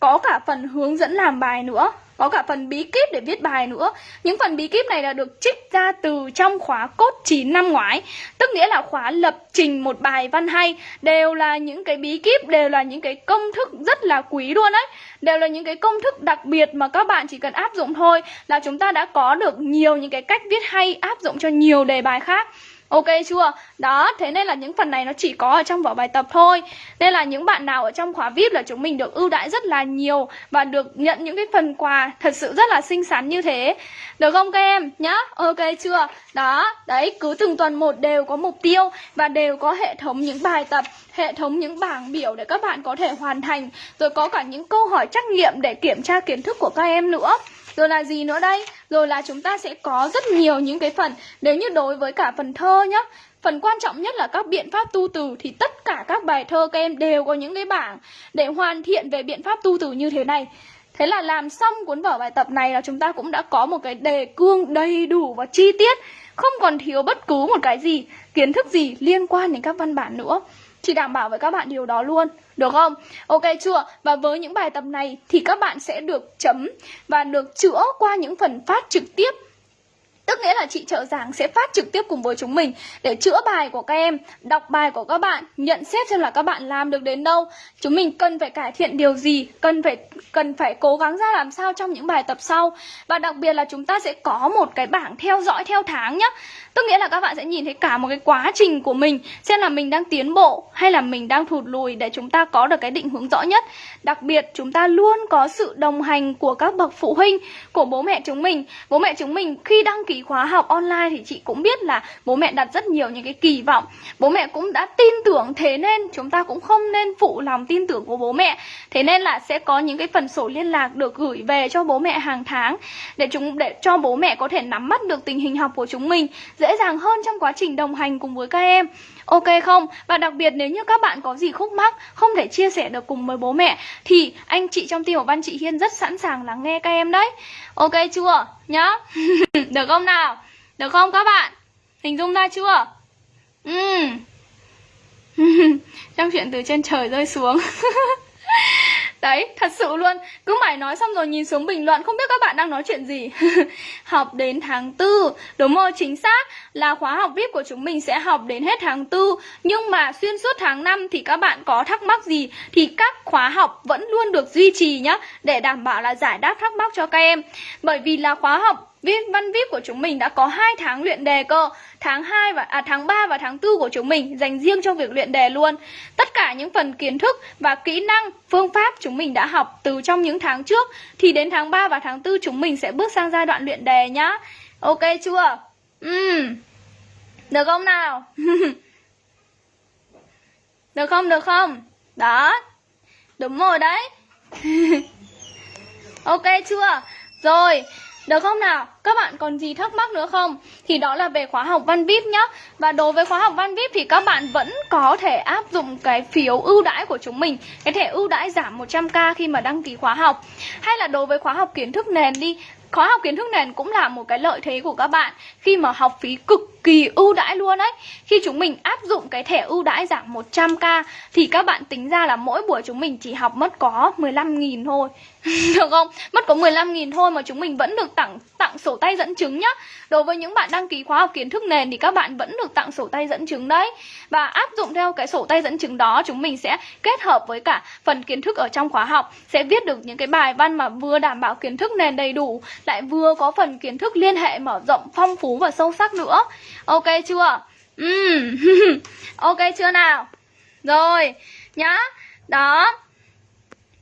có cả phần hướng dẫn làm bài nữa có cả phần bí kíp để viết bài nữa. Những phần bí kíp này là được trích ra từ trong khóa cốt 9 năm ngoái Tức nghĩa là khóa lập trình một bài văn hay Đều là những cái bí kíp, đều là những cái công thức rất là quý luôn đấy. Đều là những cái công thức đặc biệt mà các bạn chỉ cần áp dụng thôi Là chúng ta đã có được nhiều những cái cách viết hay áp dụng cho nhiều đề bài khác. Ok chưa? Đó, thế nên là những phần này nó chỉ có ở trong vở bài tập thôi Nên là những bạn nào ở trong khóa VIP là chúng mình được ưu đãi rất là nhiều Và được nhận những cái phần quà thật sự rất là xinh xắn như thế Được không các em? Nhá, ok chưa? Đó, đấy, cứ từng tuần một đều có mục tiêu Và đều có hệ thống những bài tập Hệ thống những bảng biểu để các bạn có thể hoàn thành Rồi có cả những câu hỏi trắc nghiệm để kiểm tra kiến thức của các em nữa rồi là gì nữa đây? Rồi là chúng ta sẽ có rất nhiều những cái phần. Nếu như đối với cả phần thơ nhá Phần quan trọng nhất là các biện pháp tu từ Thì tất cả các bài thơ các em đều có những cái bảng Để hoàn thiện về biện pháp tu từ như thế này. Thế là làm xong cuốn vở bài tập này là chúng ta cũng đã có một cái đề cương đầy đủ và chi tiết. Không còn thiếu bất cứ một cái gì, kiến thức gì liên quan đến các văn bản nữa. Chị đảm bảo với các bạn điều đó luôn. Được không? Ok chưa? Và với những bài tập này thì các bạn sẽ được chấm Và được chữa qua những phần phát trực tiếp Tức nghĩa là chị trợ giảng sẽ phát trực tiếp cùng với chúng mình để chữa bài của các em, đọc bài của các bạn, nhận xét xem là các bạn làm được đến đâu. Chúng mình cần phải cải thiện điều gì, cần phải cần phải cố gắng ra làm sao trong những bài tập sau. Và đặc biệt là chúng ta sẽ có một cái bảng theo dõi theo tháng nhé. Tức nghĩa là các bạn sẽ nhìn thấy cả một cái quá trình của mình Xem là mình đang tiến bộ hay là mình đang thụt lùi Để chúng ta có được cái định hướng rõ nhất Đặc biệt chúng ta luôn có sự đồng hành của các bậc phụ huynh Của bố mẹ chúng mình Bố mẹ chúng mình khi đăng ký ký khóa học online thì chị cũng biết là bố mẹ đặt rất nhiều những cái kỳ vọng. Bố mẹ cũng đã tin tưởng, thế nên chúng ta cũng không nên phụ lòng tin tưởng của bố mẹ. Thế nên là sẽ có những cái phần sổ liên lạc được gửi về cho bố mẹ hàng tháng để chúng, để cho bố mẹ có thể nắm bắt được tình hình học của chúng mình dễ dàng hơn trong quá trình đồng hành cùng với các em. Ok không? Và đặc biệt nếu như các bạn có gì khúc mắc, Không thể chia sẻ được cùng với bố mẹ, Thì anh chị trong team của Văn Chị Hiên rất sẵn sàng lắng nghe các em đấy Ok chưa? Nhá [laughs] Được không nào? Được không các bạn? Hình dung ra chưa? Ừ [laughs] Trong chuyện từ trên trời rơi xuống [laughs] Đấy, thật sự luôn. Cứ mãi nói xong rồi nhìn xuống bình luận Không biết các bạn đang nói chuyện gì. [laughs] Học đến tháng 4 Đúng rồi, chính xác. Là khóa học VIP của chúng mình sẽ học đến hết tháng 4 Nhưng mà xuyên suốt tháng 5 Thì các bạn có thắc mắc gì? Thì các khóa học vẫn luôn được duy trì nhá Để đảm bảo là giải đáp thắc mắc cho các em. Bởi vì là khóa học Viết văn VIP của chúng mình đã có 2 tháng luyện đề cơ Tháng 2 và à, tháng 3 và tháng 4 của chúng mình dành riêng cho việc luyện đề luôn Tất cả những phần kiến thức và kỹ năng, phương pháp chúng mình đã học từ trong những tháng trước Thì đến tháng 3 và tháng 4 chúng mình sẽ bước sang giai đoạn luyện đề nhá Ok chưa? Uhm. Được không nào? [laughs] được không, được không? Đó Đúng rồi đấy [laughs] Ok chưa? Rồi được không nào? Các bạn còn gì thắc mắc nữa không? Thì đó là về khóa học Văn VIP nhá. Và đối với khóa học Văn VIP thì các bạn vẫn có thể áp dụng cái phiếu ưu đãi của chúng mình. Cái thẻ ưu đãi giảm 100k khi mà đăng ký khóa học. Hay là đối với khóa học kiến thức nền đi. Khóa học kiến thức nền cũng là một cái lợi thế của các bạn Khi mà học phí cực kỳ ưu đãi luôn đấy Khi chúng mình áp dụng cái thẻ ưu đãi giảm 100k Thì các bạn tính ra là mỗi buổi chúng mình chỉ học mất có 15.000 thôi. [laughs] Được không? Mất có 15.000 thôi mà chúng mình vẫn được tặng tặng sổ tay dẫn chứng nhá Đối với những bạn đăng ký khóa học kiến thức nền thì các bạn vẫn được tặng sổ tay dẫn chứng đấy Và áp dụng theo cái sổ tay dẫn chứng đó chúng mình sẽ kết hợp với cả phần kiến thức ở trong khóa học Sẽ viết được những cái bài văn mà vừa đảm bảo kiến thức nền đầy đủ Lại vừa có phần kiến thức liên hệ mở rộng phong phú và sâu sắc nữa Ok chưa? Uhm. [laughs] ok chưa nào? Rồi, nhá Đó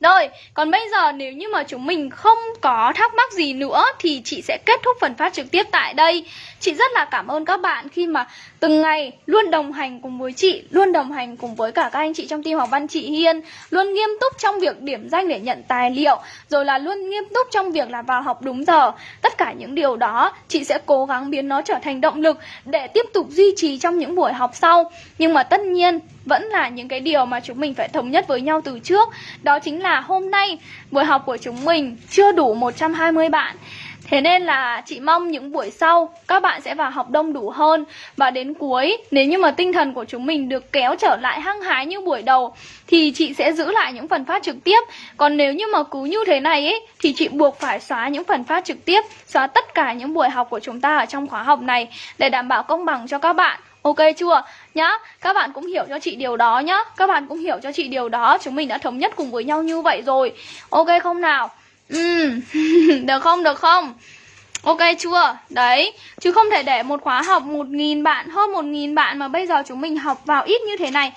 rồi, còn bây giờ nếu như mà chúng mình không có thắc mắc gì nữa thì chị sẽ kết thúc phần phát trực tiếp tại đây. Chị rất là cảm ơn các bạn khi mà từng ngày luôn đồng hành cùng với chị, luôn đồng hành cùng với cả các anh chị trong team học văn chị Hiên, luôn nghiêm túc trong việc điểm danh để nhận tài liệu, rồi là luôn nghiêm túc trong việc là vào học đúng giờ. Tất cả những điều đó chị sẽ cố gắng biến nó trở thành động lực để tiếp tục duy trì trong những buổi học sau. Nhưng mà tất nhiên vẫn là những cái điều mà chúng mình phải thống nhất với nhau từ trước. Đó chính là hôm nay buổi học của chúng mình chưa đủ 120 bạn. Thế nên là chị mong những buổi sau các bạn sẽ vào học đông đủ hơn. Và đến cuối nếu như mà tinh thần của chúng mình được kéo trở lại hăng hái như buổi đầu Thì chị sẽ giữ lại những phần phát trực tiếp. Còn nếu như mà cứ như thế này ấy Thì chị buộc phải xóa những phần phát trực tiếp Xóa tất cả những buổi học của chúng ta ở trong khóa học này Để đảm bảo công bằng cho các bạn. Ok chưa? Nhá, các bạn cũng hiểu cho chị điều đó nhá. Các bạn cũng hiểu cho chị điều đó. Chúng mình đã thống nhất cùng với nhau như vậy rồi. Ok không nào? Ừ, [laughs] được không, được không? Ok chưa? Đấy, chứ không thể để một khóa học 1.000 bạn, hơn 1.000 bạn mà bây giờ chúng mình học vào ít như thế này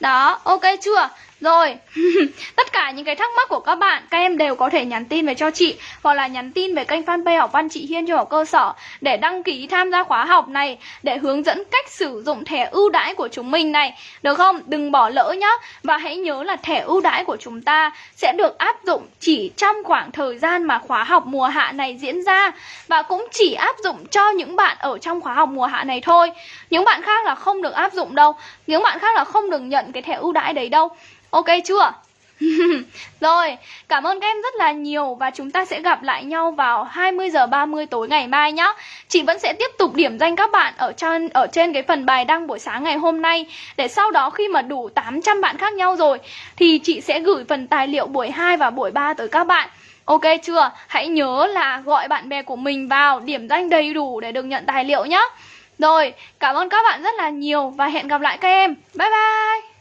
Đó, ok chưa? Rồi, [laughs] tất cả những cái thắc mắc của các bạn Các em đều có thể nhắn tin về cho chị Hoặc là nhắn tin về kênh fanpage học văn chị Hiên cho học cơ sở Để đăng ký tham gia khóa học này Để hướng dẫn cách sử dụng thẻ ưu đãi của chúng mình này. Được không? Đừng bỏ lỡ nhá. Và hãy nhớ là thẻ ưu đãi của chúng ta Sẽ được áp dụng chỉ trong khoảng thời gian mà khóa học mùa hạ này diễn ra. Và cũng chỉ áp dụng cho những bạn ở trong khóa học mùa hạ này thôi. Những bạn khác là không được áp dụng đâu. Những bạn khác là không được nhận cái thẻ ưu đãi đấy đâu. Ok chưa? [laughs] Rồi, cảm ơn các em rất là nhiều và chúng ta sẽ gặp lại nhau vào 20 giờ 30 tối ngày mai nhé. Chị vẫn sẽ tiếp tục điểm danh các bạn ở trên ở trên cái phần bài đăng buổi sáng ngày hôm nay để sau đó khi mà đủ 800 bạn khác nhau rồi thì chị sẽ gửi phần tài liệu buổi 2 và buổi 3 tới các bạn. Ok chưa? Hãy nhớ là gọi bạn bè của mình vào điểm danh đầy đủ để được nhận tài liệu nhé. Rồi, cảm ơn các bạn rất là nhiều và hẹn gặp lại các em. Bye bye.